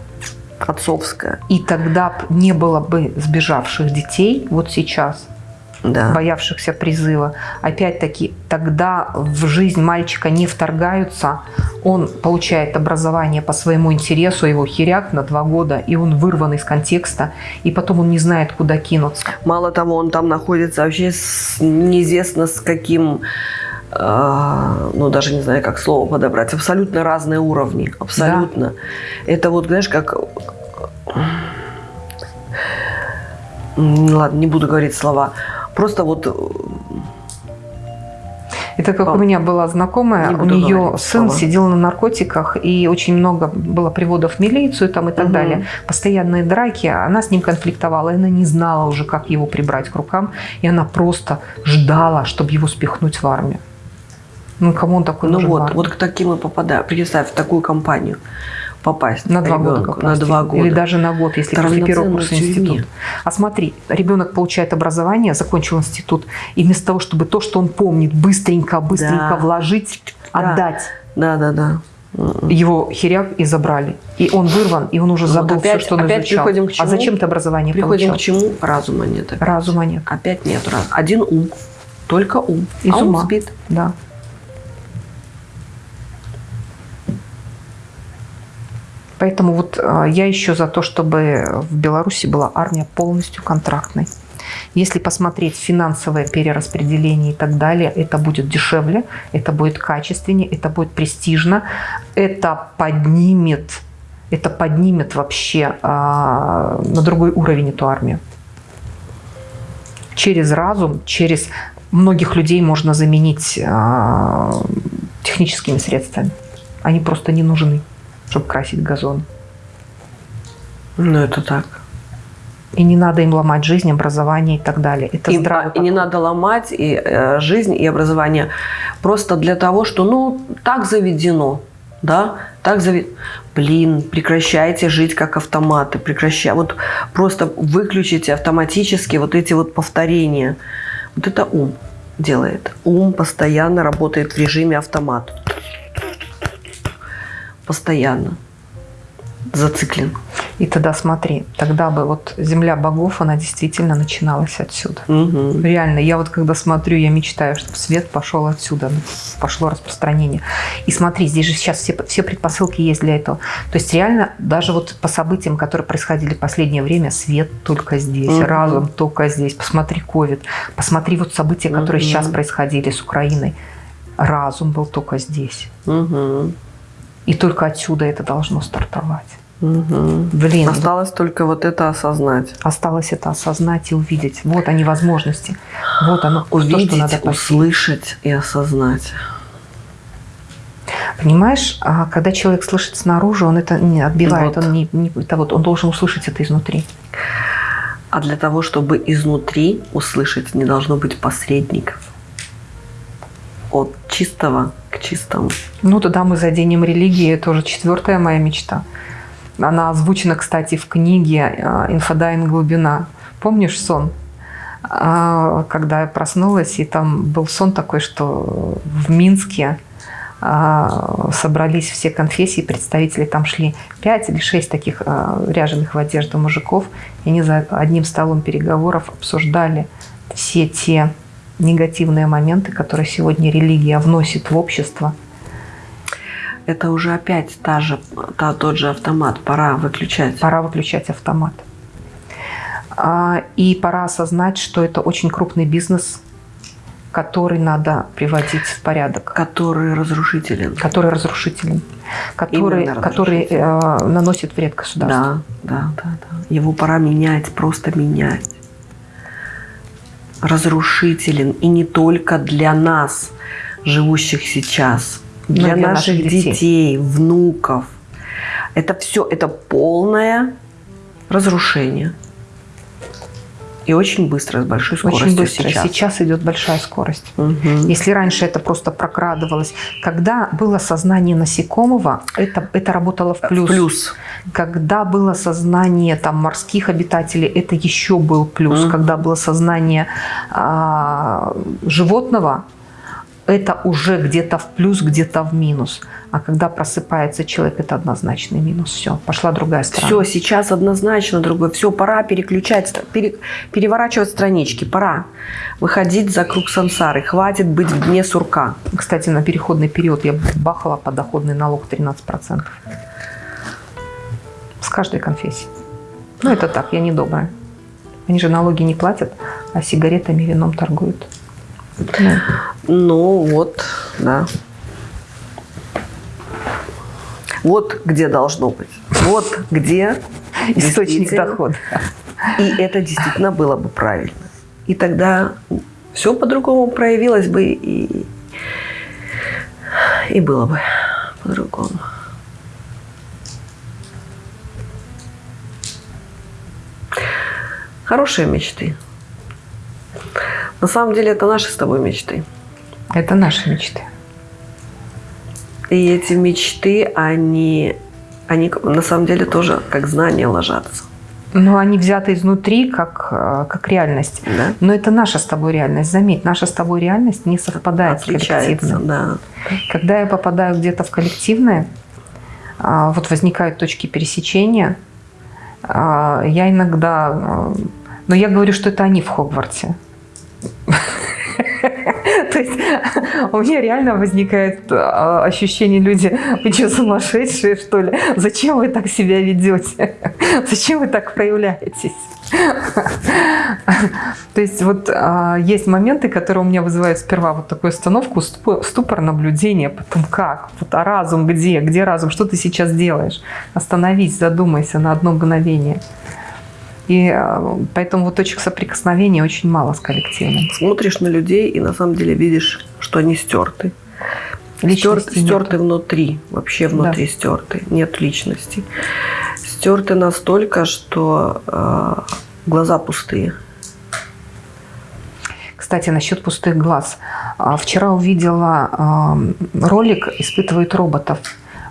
Отцовская. И тогда не было бы сбежавших детей вот сейчас – да. боявшихся призыва. Опять-таки, тогда в жизнь мальчика не вторгаются, он получает образование по своему интересу, его херяк на два года, и он вырван из контекста, и потом он не знает, куда кинуться. Мало того, он там находится вообще с, неизвестно с каким э, ну, даже не знаю, как слово подобрать, абсолютно разные уровни, абсолютно. Да. Это вот, знаешь, как... Ладно, не буду говорить слова. Просто вот... Э, Это как а, у меня была знакомая, у нее сын слова. сидел на наркотиках, и очень много было приводов в милицию там и так угу. далее. Постоянные драки, она с ним конфликтовала, и она не знала уже, как его прибрать к рукам, и она просто ждала, чтобы его спихнуть в армию. Ну, кому он такой ну нужен? Вот, вот к таким и попадаю. Представь, в такую компанию попасть. На два года попасть. На два года. Или даже на год, если после первого курса института. А смотри, ребенок получает образование, закончил институт, и вместо того, чтобы то, что он помнит, быстренько, быстренько да. вложить, да. отдать. Да, да, да. Его херяк и забрали. И он вырван, и он уже забыл вот опять, все, что он опять изучал. Приходим к а чему? А зачем ты образование приходим получал? к чему? Разума нет. Опять. Разума нет. Опять нет. Один ум. Только ум. Из а ума. ум спит. Да. Поэтому вот а, я еще за то, чтобы в Беларуси была армия полностью контрактной. Если посмотреть финансовое перераспределение и так далее, это будет дешевле, это будет качественнее, это будет престижно, это поднимет, это поднимет вообще э, на другой уровень эту армию. Через разум, через многих людей можно заменить э, техническими средствами. Они просто не нужны чтобы красить газон. Ну, это так. И не надо им ломать жизнь, образование и так далее. Это и, здраво. И не надо ломать и, э, жизнь и образование просто для того, что, ну, так заведено. Да, так заведено. Блин, прекращайте жить как автоматы. Прекращайте. Вот просто выключите автоматически вот эти вот повторения. Вот это ум делает. Ум постоянно работает в режиме автомат постоянно зациклен. И тогда смотри, тогда бы вот земля богов, она действительно начиналась отсюда. Угу. Реально, я вот когда смотрю, я мечтаю, чтобы свет пошел отсюда, пошло распространение. И смотри, здесь же сейчас все, все предпосылки есть для этого. То есть реально, даже вот по событиям, которые происходили в последнее время, свет только здесь, угу. разум только здесь. Посмотри ковид, посмотри вот события, которые угу. сейчас происходили с Украиной. Разум был только здесь. Угу. И только отсюда это должно стартовать. Угу. Блин. Осталось только вот это осознать. Осталось это осознать и увидеть. Вот они возможности. Вот оно. Увидеть, то, что надо услышать и осознать. Понимаешь, а когда человек слышит снаружи, он это не отбивает, вот. он не, не это вот, он должен услышать это изнутри. А для того, чтобы изнутри услышать, не должно быть посредников. От чистого к чистому. Ну, тогда мы заденем религии, тоже четвертая моя мечта. Она озвучена, кстати, в книге э, «Инфодайн. Глубина». Помнишь сон? А, когда я проснулась, и там был сон такой, что в Минске а, собрались все конфессии, представители там шли пять или шесть таких а, ряженых в одежду мужиков, и они за одним столом переговоров обсуждали все те негативные моменты, которые сегодня религия вносит в общество. Это уже опять та же, та, тот же автомат, пора выключать. Пора выключать автомат. А, и пора осознать, что это очень крупный бизнес, который надо приводить в порядок. Который разрушителен. Который разрушителен. Который, который э, наносит вред государству. Да, да, да, да. Его пора менять, просто менять. Разрушителен. И не только для нас, живущих сейчас. Для, для наших, наших детей. детей, внуков. Это все, это полное разрушение. И очень быстро, с большой скоростью Очень быстро. сейчас. Сейчас идет большая скорость. Угу. Если раньше это просто прокрадывалось. Когда было сознание насекомого, это, это работало в плюс. плюс. Когда было сознание там, морских обитателей, это еще был плюс. Угу. Когда было сознание а, животного, это уже где-то в плюс, где-то в минус. А когда просыпается человек, это однозначный минус. Все, пошла другая сторона. Все, сейчас однозначно другое. Все, пора переключать, пере, переворачивать странички. Пора выходить за круг сансары. Хватит быть в дне сурка. Кстати, на переходный период я бахала подоходный налог 13%. С каждой конфессии. Ну, это так, я не добрая. Они же налоги не платят, а сигаретами и вином торгуют. Ну, ну вот, да. Вот где должно быть. Вот где источник дохода. И это действительно было бы правильно. И тогда все по-другому проявилось бы и, и было бы по-другому. Хорошие мечты. На самом деле это наши с тобой мечты. Это наши мечты. И эти мечты, они, они на самом деле тоже как знания ложатся. Но они взяты изнутри, как, э, как реальность. Да? Но это наша с тобой реальность. Заметь, наша с тобой реальность не совпадает Отличается, с коллективной. Да. Когда я попадаю где-то в коллективное, а, вот возникают точки пересечения, а, я иногда... Э, но я говорю, что это они в Хогвартсе. То есть у меня реально возникает а, ощущение, люди, вы что, сумасшедшие, что ли? Зачем вы так себя ведете? Зачем вы так проявляетесь? То есть вот а, есть моменты, которые у меня вызывают сперва вот такую остановку, ступор наблюдения, потом как? Вот, а разум где? Где разум? Что ты сейчас делаешь? Остановись, задумайся на одно мгновение. И э, поэтому вот точек соприкосновения очень мало с коллективом. Смотришь на людей и на самом деле видишь, что они стерты. Личности стерты нет. внутри, вообще внутри да. стерты. Нет личности. Стерты настолько, что э, глаза пустые. Кстати, насчет пустых глаз. А, вчера увидела э, ролик «Испытывают роботов».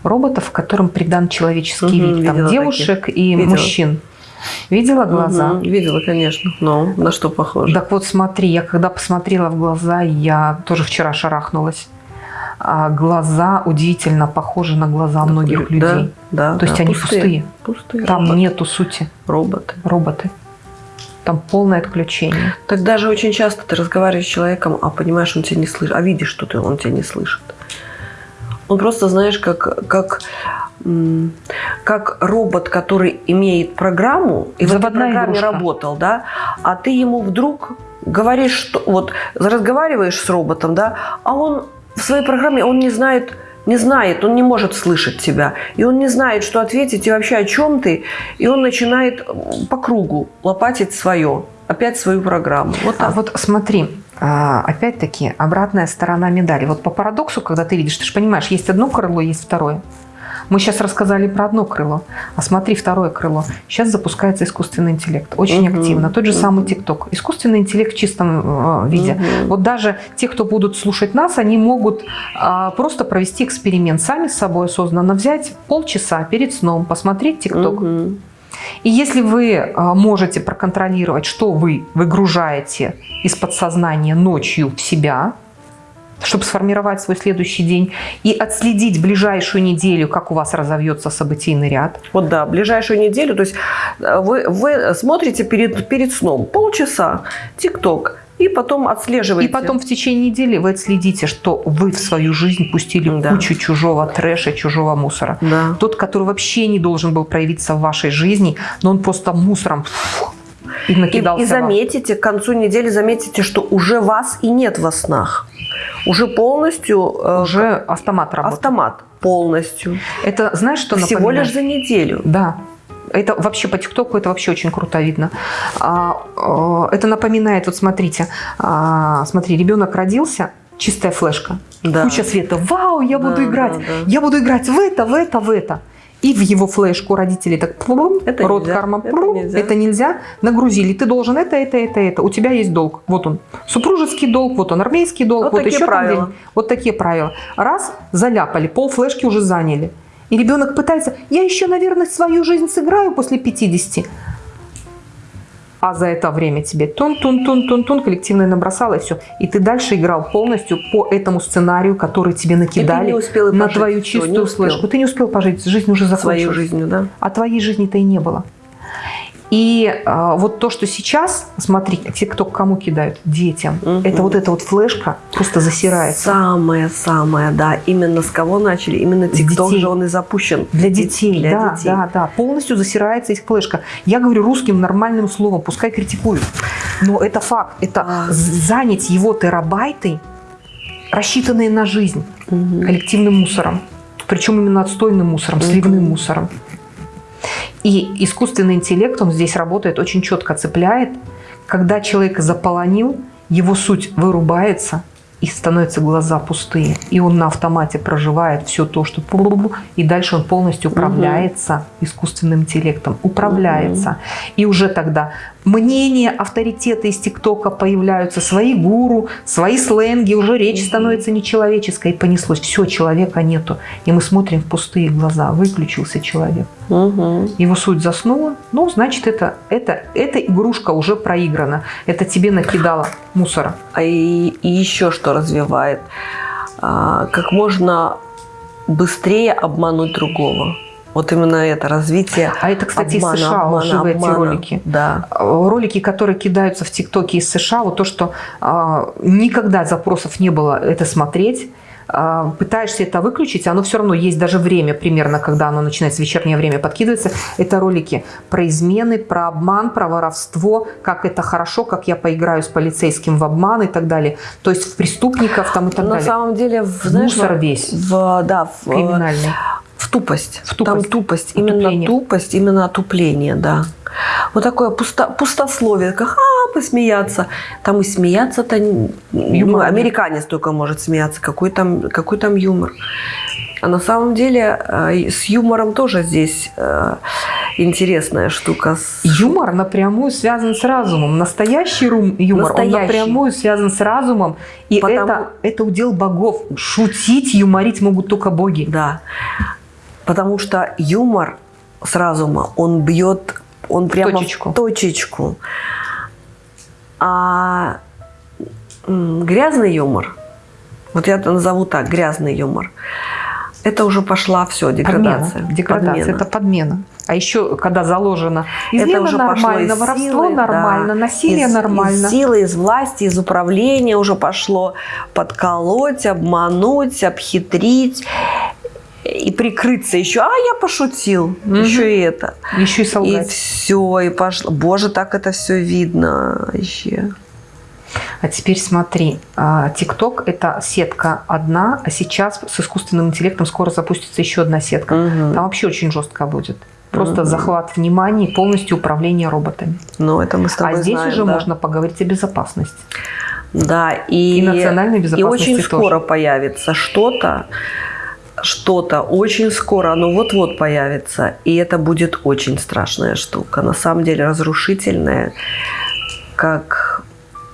Роботов, которым придан человеческий угу, вид. Там девушек таких. и видела. мужчин. Видела глаза? Угу, видела, конечно. Но на что похоже? Так вот, смотри, я когда посмотрела в глаза, я тоже вчера шарахнулась. А глаза удивительно похожи на глаза многих людей. Да, да. То есть да, они пустые. Пустые. Там роботы. нету сути. Роботы. Роботы. Там полное отключение. Так даже очень часто ты разговариваешь с человеком, а понимаешь, он тебя не слышит, а видишь, что ты, он тебя не слышит. Он просто, знаешь, как, как как робот, который имеет программу и Заводная в этой программе игрушка. работал, да, а ты ему вдруг говоришь, что вот разговариваешь с роботом, да, а он в своей программе он не знает, не знает, он не может слышать тебя, и он не знает, что ответить и вообще о чем ты, и он начинает по кругу лопатить свое, опять свою программу. Вот а так. А вот смотри, опять-таки обратная сторона медали. Вот по парадоксу, когда ты видишь, ты же понимаешь, есть одно крыло, есть второе. Мы сейчас рассказали про одно крыло, а смотри второе крыло. Сейчас запускается искусственный интеллект, очень угу. активно. Тот же самый ТикТок. Искусственный интеллект в чистом э, виде. Угу. Вот даже те, кто будут слушать нас, они могут э, просто провести эксперимент сами с собой осознанно, взять полчаса перед сном, посмотреть ТикТок. Угу. И если вы э, можете проконтролировать, что вы выгружаете из подсознания ночью в себя, чтобы сформировать свой следующий день и отследить ближайшую неделю, как у вас разовьется событийный ряд. Вот да, ближайшую неделю, то есть э, вы, вы смотрите перед, перед сном полчаса ТикТок, и потом отслеживаете. И потом в течение недели вы отследите, что вы в свою жизнь пустили да. кучу чужого трэша, чужого мусора. Да. Тот, который вообще не должен был проявиться в вашей жизни, но он просто мусором и накидался. И, и заметите, к концу недели заметите, что уже вас и нет во снах уже полностью... Э, уже автомат работает. Автомат полностью. Это знаешь, что Всего напоминает? лишь за неделю. Да. Это вообще по ТикТоку это вообще очень круто видно. А, а, это напоминает, вот смотрите, а, смотри, ребенок родился, чистая флешка, да. куча света. Вау, я буду да, играть, да, да. я буду играть в это, в это, в это и в его флешку родители так плум, это рот нельзя, карма, плум, это, нельзя. это нельзя, нагрузили, ты должен это, это, это, это, у тебя есть долг, вот он, супружеский долг, вот он, армейский долг, вот, вот еще правила. Там вот такие правила. Раз, заляпали, пол флешки уже заняли. И ребенок пытается, я еще, наверное, свою жизнь сыграю после 50 а за это время тебе тун-тун-тун-тун-тун коллективное набросало и все. И ты дальше играл полностью по этому сценарию, который тебе накидали на твою чистую флешку. Ты не успел пожить, жизнь уже закончилась. Свою жизнью, да? А твоей жизни-то и не было. И э, вот то, что сейчас, смотри, те, кто кому кидают, детям, угу. это вот эта вот флешка просто засирается. Самое-самое, да. Именно с кого начали? Именно ТикТок же он и запущен. Для детей, для да, детей. да, да. Полностью засирается их флешка. Я говорю русским нормальным словом, пускай критикуют. Но это факт. Это а. занять его терабайты, рассчитанные на жизнь, угу. коллективным мусором. Причем именно отстойным мусором, угу. сливным мусором. И искусственный интеллект, он здесь работает, очень четко цепляет. Когда человек заполонил, его суть вырубается, и становятся глаза пустые. И он на автомате проживает все то, что... И дальше он полностью управляется угу. искусственным интеллектом. Управляется. Угу. И уже тогда мнения, авторитеты из ТикТока появляются, свои гуру, свои сленги, уже речь становится нечеловеческой, и понеслось. Все, человека нету. И мы смотрим в пустые глаза. Выключился человек. Угу. Его суть заснула. Ну, значит, это, это, эта игрушка уже проиграна. Это тебе накидало мусора. А и, и еще что развивает? А, как можно быстрее обмануть другого. Вот именно это развитие. А это, кстати, обмана, из США обмана, живые обмана. эти ролики. Да. Ролики, которые кидаются в ТикТоке из США, вот то, что а, никогда запросов не было это смотреть. А, пытаешься это выключить, оно все равно есть даже время примерно, когда оно начинается, вечернее время подкидывается. Это ролики про измены, про обман, про воровство, как это хорошо, как я поиграю с полицейским в обман и так далее. То есть в преступников там и так На далее. На самом деле, в, знаешь, Мусор весь. В, да, в, криминальный. В тупость. В тупость. Там тупость. Отупление. Именно тупость, именно отупление, да. Вот такое пусто, пустословие, как а, посмеяться. Там и смеяться-то... Ну, американец только может смеяться. Какой там, какой там юмор? А на самом деле э, с юмором тоже здесь э, интересная штука. Юмор напрямую связан с разумом. Настоящий юмор, Настоящий. он напрямую связан с разумом. И Потому... это, это удел богов. Шутить, юморить могут только боги. Да. Потому что юмор с разума, он бьет, он прямо точечку. в точечку. А грязный юмор, вот я это назову так, грязный юмор, это уже пошла все, деградация. Подмена. Деградация, подмена. это подмена. А еще, когда заложено измена это уже нормально, из воровство силы, нормально, да. насилие из, нормально. Из силы, из власти, из управления уже пошло подколоть, обмануть, обхитрить и прикрыться еще, а я пошутил, угу. еще и это. Еще и солгать. И все, и пошло. Боже, так это все видно вообще. А теперь смотри, а, ТикТок – это сетка одна, а сейчас с искусственным интеллектом скоро запустится еще одна сетка. Угу. Там вообще очень жестко будет. Просто угу. захват внимания и полностью управление роботами. Ну, это мы с тобой А здесь знаем, уже да. можно поговорить о безопасности. Да, и, и национальной безопасности И очень тоже. скоро появится что-то, что-то очень скоро, оно вот-вот появится, и это будет очень страшная штука, на самом деле разрушительная, как,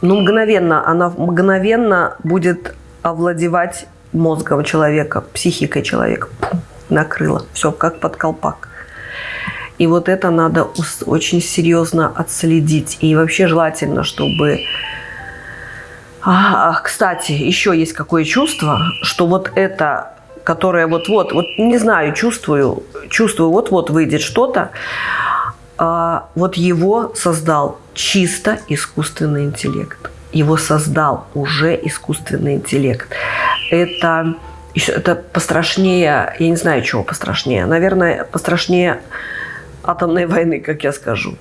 ну, мгновенно, она мгновенно будет овладевать мозгом человека, психикой человека, Пум, накрыло, все как под колпак. И вот это надо очень серьезно отследить. И вообще желательно, чтобы... А, кстати, еще есть какое чувство, что вот это, которое вот-вот, вот не знаю, чувствую, чувствую, вот-вот выйдет что-то, а, вот его создал чисто искусственный интеллект. Его создал уже искусственный интеллект. Это, это пострашнее, я не знаю, чего пострашнее. Наверное, пострашнее атомной войны, как я скажу.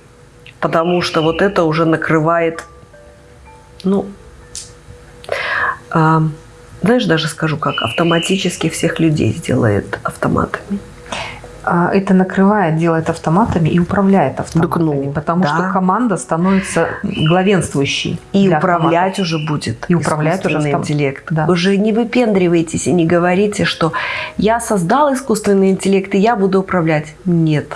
Потому что вот это уже накрывает, ну, э, знаешь, даже скажу как, автоматически всех людей сделает автоматами. А, это накрывает, делает автоматами и управляет автоматами, ну, потому да. что команда становится главенствующей. И управлять автоматов. уже будет. И управлять уже автом... интеллект. Да. Уже не выпендривайтесь и не говорите, что я создал искусственный интеллект и я буду управлять. Нет,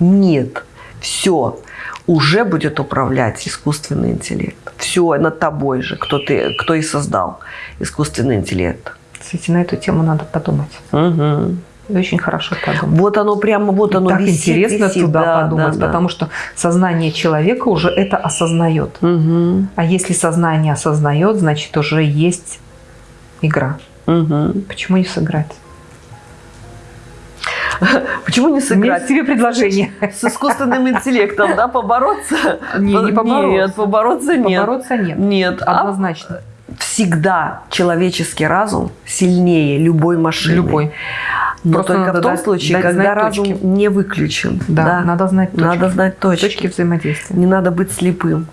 нет. Все. Уже будет управлять искусственный интеллект. Все над тобой же, кто, ты, кто и создал искусственный интеллект. Кстати, на эту тему надо подумать. Угу. И очень хорошо подумать. Вот оно прямо, вот оно так висит, интересно висит, туда да, подумать, да, потому да. что сознание человека уже это осознает. Угу. А если сознание осознает, значит уже есть игра. Угу. Почему не сыграть? Почему не сыграть? Нет тебе предложение. С искусственным интеллектом, да, побороться? Не, не побороться. Нет, побороться нет. Побороться нет. Нет. Однозначно. А всегда человеческий разум сильнее любой машины. Любой. Но Просто только в том дать- случае, дать когда разум точки. не выключен. Да, надо знать точки. Надо знать точки. Точки взаимодействия. Не надо быть слепым.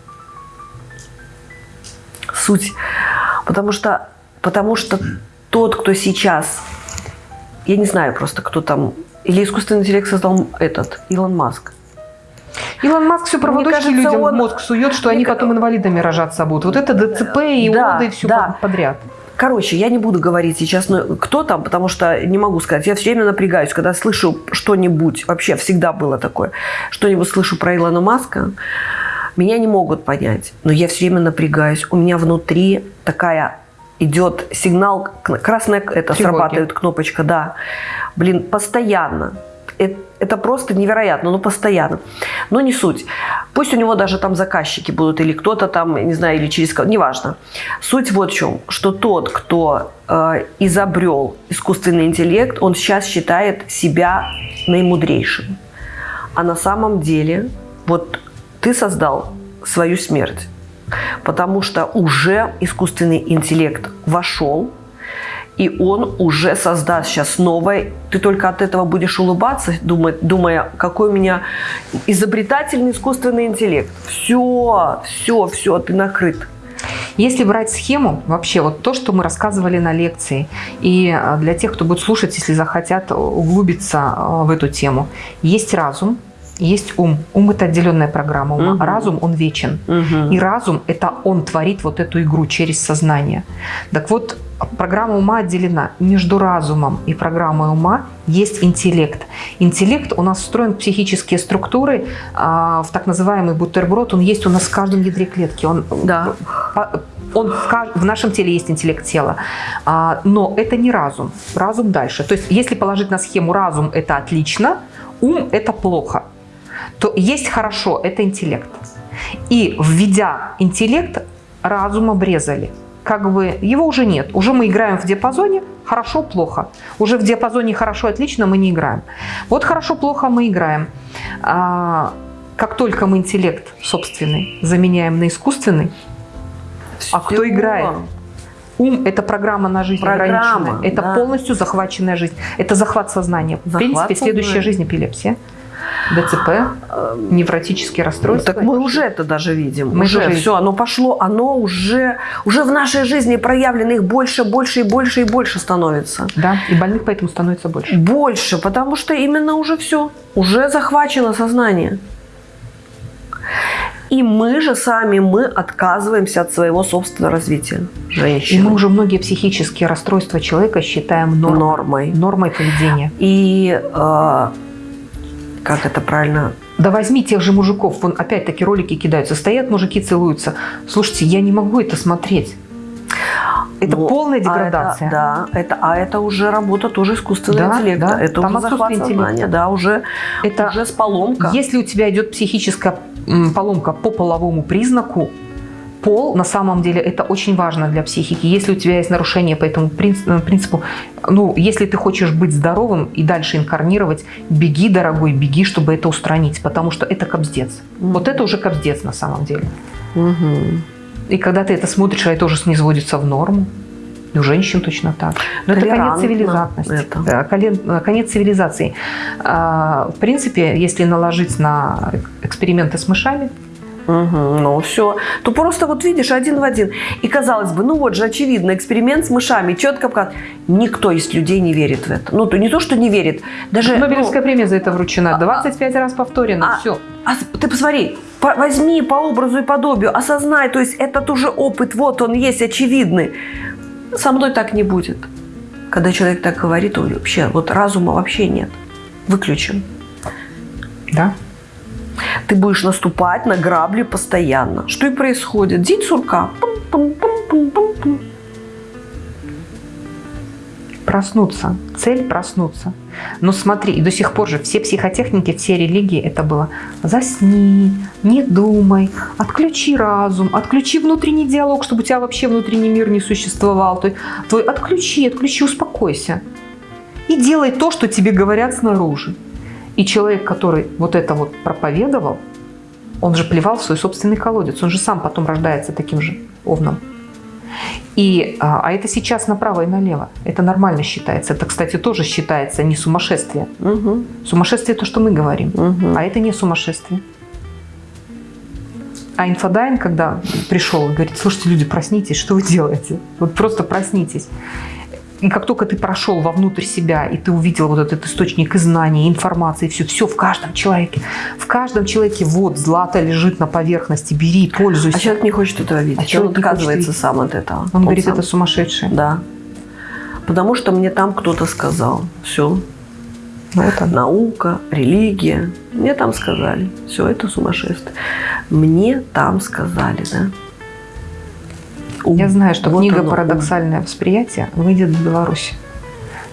Суть. Потому что, потому что тот, кто сейчас, я не знаю просто, кто там, или искусственный интеллект создал этот, Илон Маск. Илон Маск все проводочки кажется, людям он- в мозг сует, что Мне они потом инвалидами рожаться будут. Вот это ДЦП и Да, ОДы и все да. подряд. Короче, я не буду говорить сейчас, ну, кто там, потому что не могу сказать. Я все время напрягаюсь, когда слышу что-нибудь, вообще всегда было такое, что-нибудь слышу про Илона Маска, меня не могут понять, но я все время напрягаюсь. У меня внутри такая идет сигнал, красная это Тревоги. срабатывает кнопочка, да. Блин, постоянно. Э- Это просто невероятно, но постоянно. Но не суть. Пусть у него даже там заказчики будут, или кто-то там, не знаю, или через кого, неважно. Суть вот в чем, что тот, кто э, изобрел искусственный интеллект, он сейчас считает себя наимудрейшим. А на самом деле, вот ты создал свою смерть, потому что уже искусственный интеллект вошел, и он уже создаст сейчас новое. Ты только от этого будешь улыбаться, думая, думая какой у меня изобретательный искусственный интеллект. Все, все, все, ты накрыт. Если брать схему, вообще вот то, что мы рассказывали на лекции, и а, для тех, кто будет слушать, если захотят углубиться а, в эту тему, есть разум, есть ум. Ум – это отделенная программа ума. Мгм. Разум, он вечен. И разум – это он творит вот эту игру через сознание. Так вот, программа ума отделена. Между разумом и программой ума есть интеллект. Интеллект у нас встроен в психические структуры, а, в так называемый бутерброд. Он есть у нас в каждом ядре клетки. Он, Да. по- он в, в нашем теле есть интеллект тела. А, но это не разум. Разум дальше. То есть, если положить на схему разум – это отлично, ум – это плохо, то есть хорошо – это интеллект. И введя интеллект, разум обрезали. Как бы его уже нет. Уже мы играем в диапазоне хорошо-плохо. Уже в диапазоне хорошо-отлично мы не играем. Вот хорошо-плохо мы играем. А, как только мы интеллект собственный заменяем на искусственный, а кто играет? Ум – это программа на жизнь Программа, ограниченная. Это да. полностью захваченная жизнь. Это захват сознания. В Захват принципе, следующая сознания. жизнь – эпилепсия, ДЦП, невротические расстройства. Так мы уже это даже видим. Мы уже тоже все, оно пошло, оно уже, уже в нашей жизни проявлено их больше, больше и больше и больше становится. Да, и больных поэтому становится больше. Больше, потому что именно уже все, уже захвачено сознание. И мы же сами, мы отказываемся от своего собственного развития. Женщины. И мы уже многие психические расстройства человека считаем нормой. Нормой. Нормой поведения. И э, как это правильно да возьми тех же мужиков, вон опять-таки ролики кидаются, стоят мужики, целуются. Слушайте, я не могу это смотреть. Это Ну, полная а деградация. это- да, это, а это уже работа тоже искусственного Да, интеллекта. да, это там уже захват сознания, да, уже, Это уже с поломка. Если у тебя идет психическая поломка по половому признаку, пол на самом деле это очень важно для психики. Если у тебя есть нарушение по этому э, принципу, ну, если ты хочешь быть здоровым и дальше инкарнировать, беги, дорогой, беги, чтобы это устранить, потому что это кобздец. Мгм. Вот это уже кобздец на самом деле. Мгм. И когда ты это смотришь, а это уже низводится в норму. И у женщин точно так. Но это конец цивилизации. это. Колен- конец цивилизации. А, В принципе, если наложить на эксперименты с мышами, Мгм. Ну все, то просто вот видишь один в один. И казалось бы, ну вот же очевидно, эксперимент с мышами, четко показан. Никто из людей не верит в это. Ну, то не то, что не верит, даже... Нобелевская ну, премия за это вручена. а- 25 раз повторено. а- все. а ты посмотри, по- возьми по образу и подобию, осознай, то есть этот уже опыт, вот он есть, очевидный. Со мной так не будет. Когда человек так говорит, он вообще, вот разума вообще нет. Выключен. Да? Ты будешь наступать на грабли постоянно. Что и происходит. День сурка. Пум-пум-пум-пум-пум. Проснуться. Цель проснуться. Но смотри, и до сих пор же все психотехники, все религии это было засни, не думай, отключи разум, отключи внутренний диалог, чтобы у тебя вообще внутренний мир не существовал. Есть твой отключи, отключи, успокойся. И делай то, что тебе говорят снаружи. И человек, который вот это вот проповедовал, он же плевал в свой собственный колодец. Он же сам потом рождается таким же овном. И, а, а это сейчас направо и налево. Это нормально считается. Это, кстати, тоже считается не сумасшествие. Мгм. Сумасшествие то, что мы говорим. Мгм. А это не сумасшествие. А инфодайн, когда пришел, говорит, слушайте, люди, проснитесь, что вы делаете? Вот просто проснитесь. И как только ты прошел вовнутрь себя, и ты увидел вот этот источник знаний, информации, все, все в каждом человеке. В каждом человеке вот злато лежит на поверхности, бери, пользуйся. А человек не хочет этого видеть. А он человек отказывается сам от этого. Он говорит, сам- это сумасшедшее. Да. Потому что мне там кто-то сказал. Все. Вот он. Наука, религия. Мне там сказали. Все, это сумасшествие. Мне там сказали, да. У, Я знаю, что вот книга оно, «Парадоксальное восприятие» выйдет в Беларуси.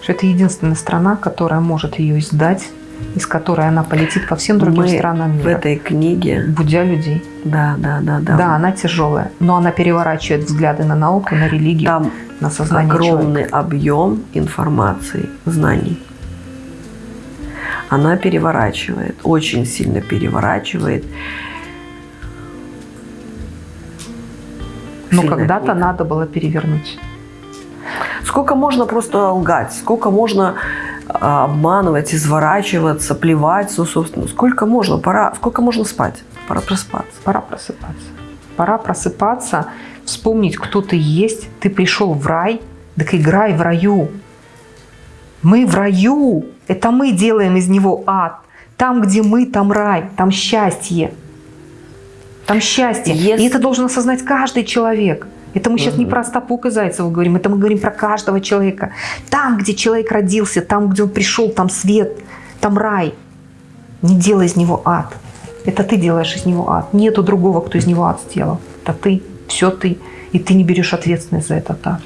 Что это единственная страна, которая может ее издать, из которой она полетит по всем другим Мы странам В мира, этой книге, будя людей. да, да, да, да. Да. она тяжелая, но она переворачивает взгляды на науку, на религию, Там на сознание огромный человека. объем информации, знаний. Она переворачивает, очень сильно переворачивает. Но Сильная когда-то надо было перевернуть. Сколько можно просто лгать, сколько можно а, обманывать, изворачиваться, плевать, ну, собственно, сколько можно, пора, сколько можно спать, пора проспаться. Пора просыпаться. Пора просыпаться, вспомнить, кто ты есть. Ты пришел в рай, так играй в раю. Мы в раю. Это мы делаем из него ад. Там, где мы, там рай, там счастье. Там счастье. Если- И это должен осознать каждый человек. Это мы сейчас не про Остапука Зайцева говорим, это мы говорим про каждого человека. Там, где человек родился, там, где он пришел, там свет, там рай. Не делай из него ад. Это ты делаешь из него ад. Нету другого, кто из него ад сделал. Это ты, все ты. И ты не берешь ответственность за этот ад,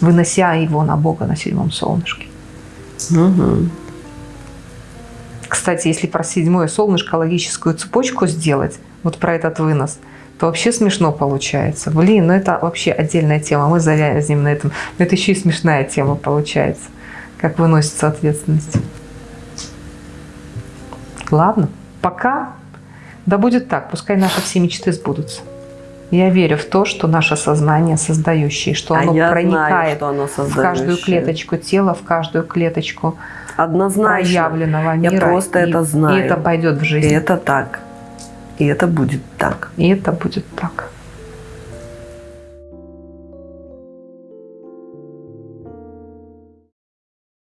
вынося его на Бога на седьмом солнышке. Мгм. Кстати, если про седьмое солнышко логическую цепочку сделать, вот про этот вынос, то вообще смешно получается. Блин, ну это вообще отдельная тема. Мы завязнем на этом. Но это еще и смешная тема получается. Как выносится ответственность. Ладно, пока. Да будет так. Пускай наши все мечты сбудутся. Я верю в то, что наше сознание создающее, что А оно я знаю, проникает что оно в каждую клеточку тела, в каждую клеточку Однозначно. проявленного Я мира. просто и, это знаю. И это пойдет в И жизнь. это так. И это будет так. И это будет так.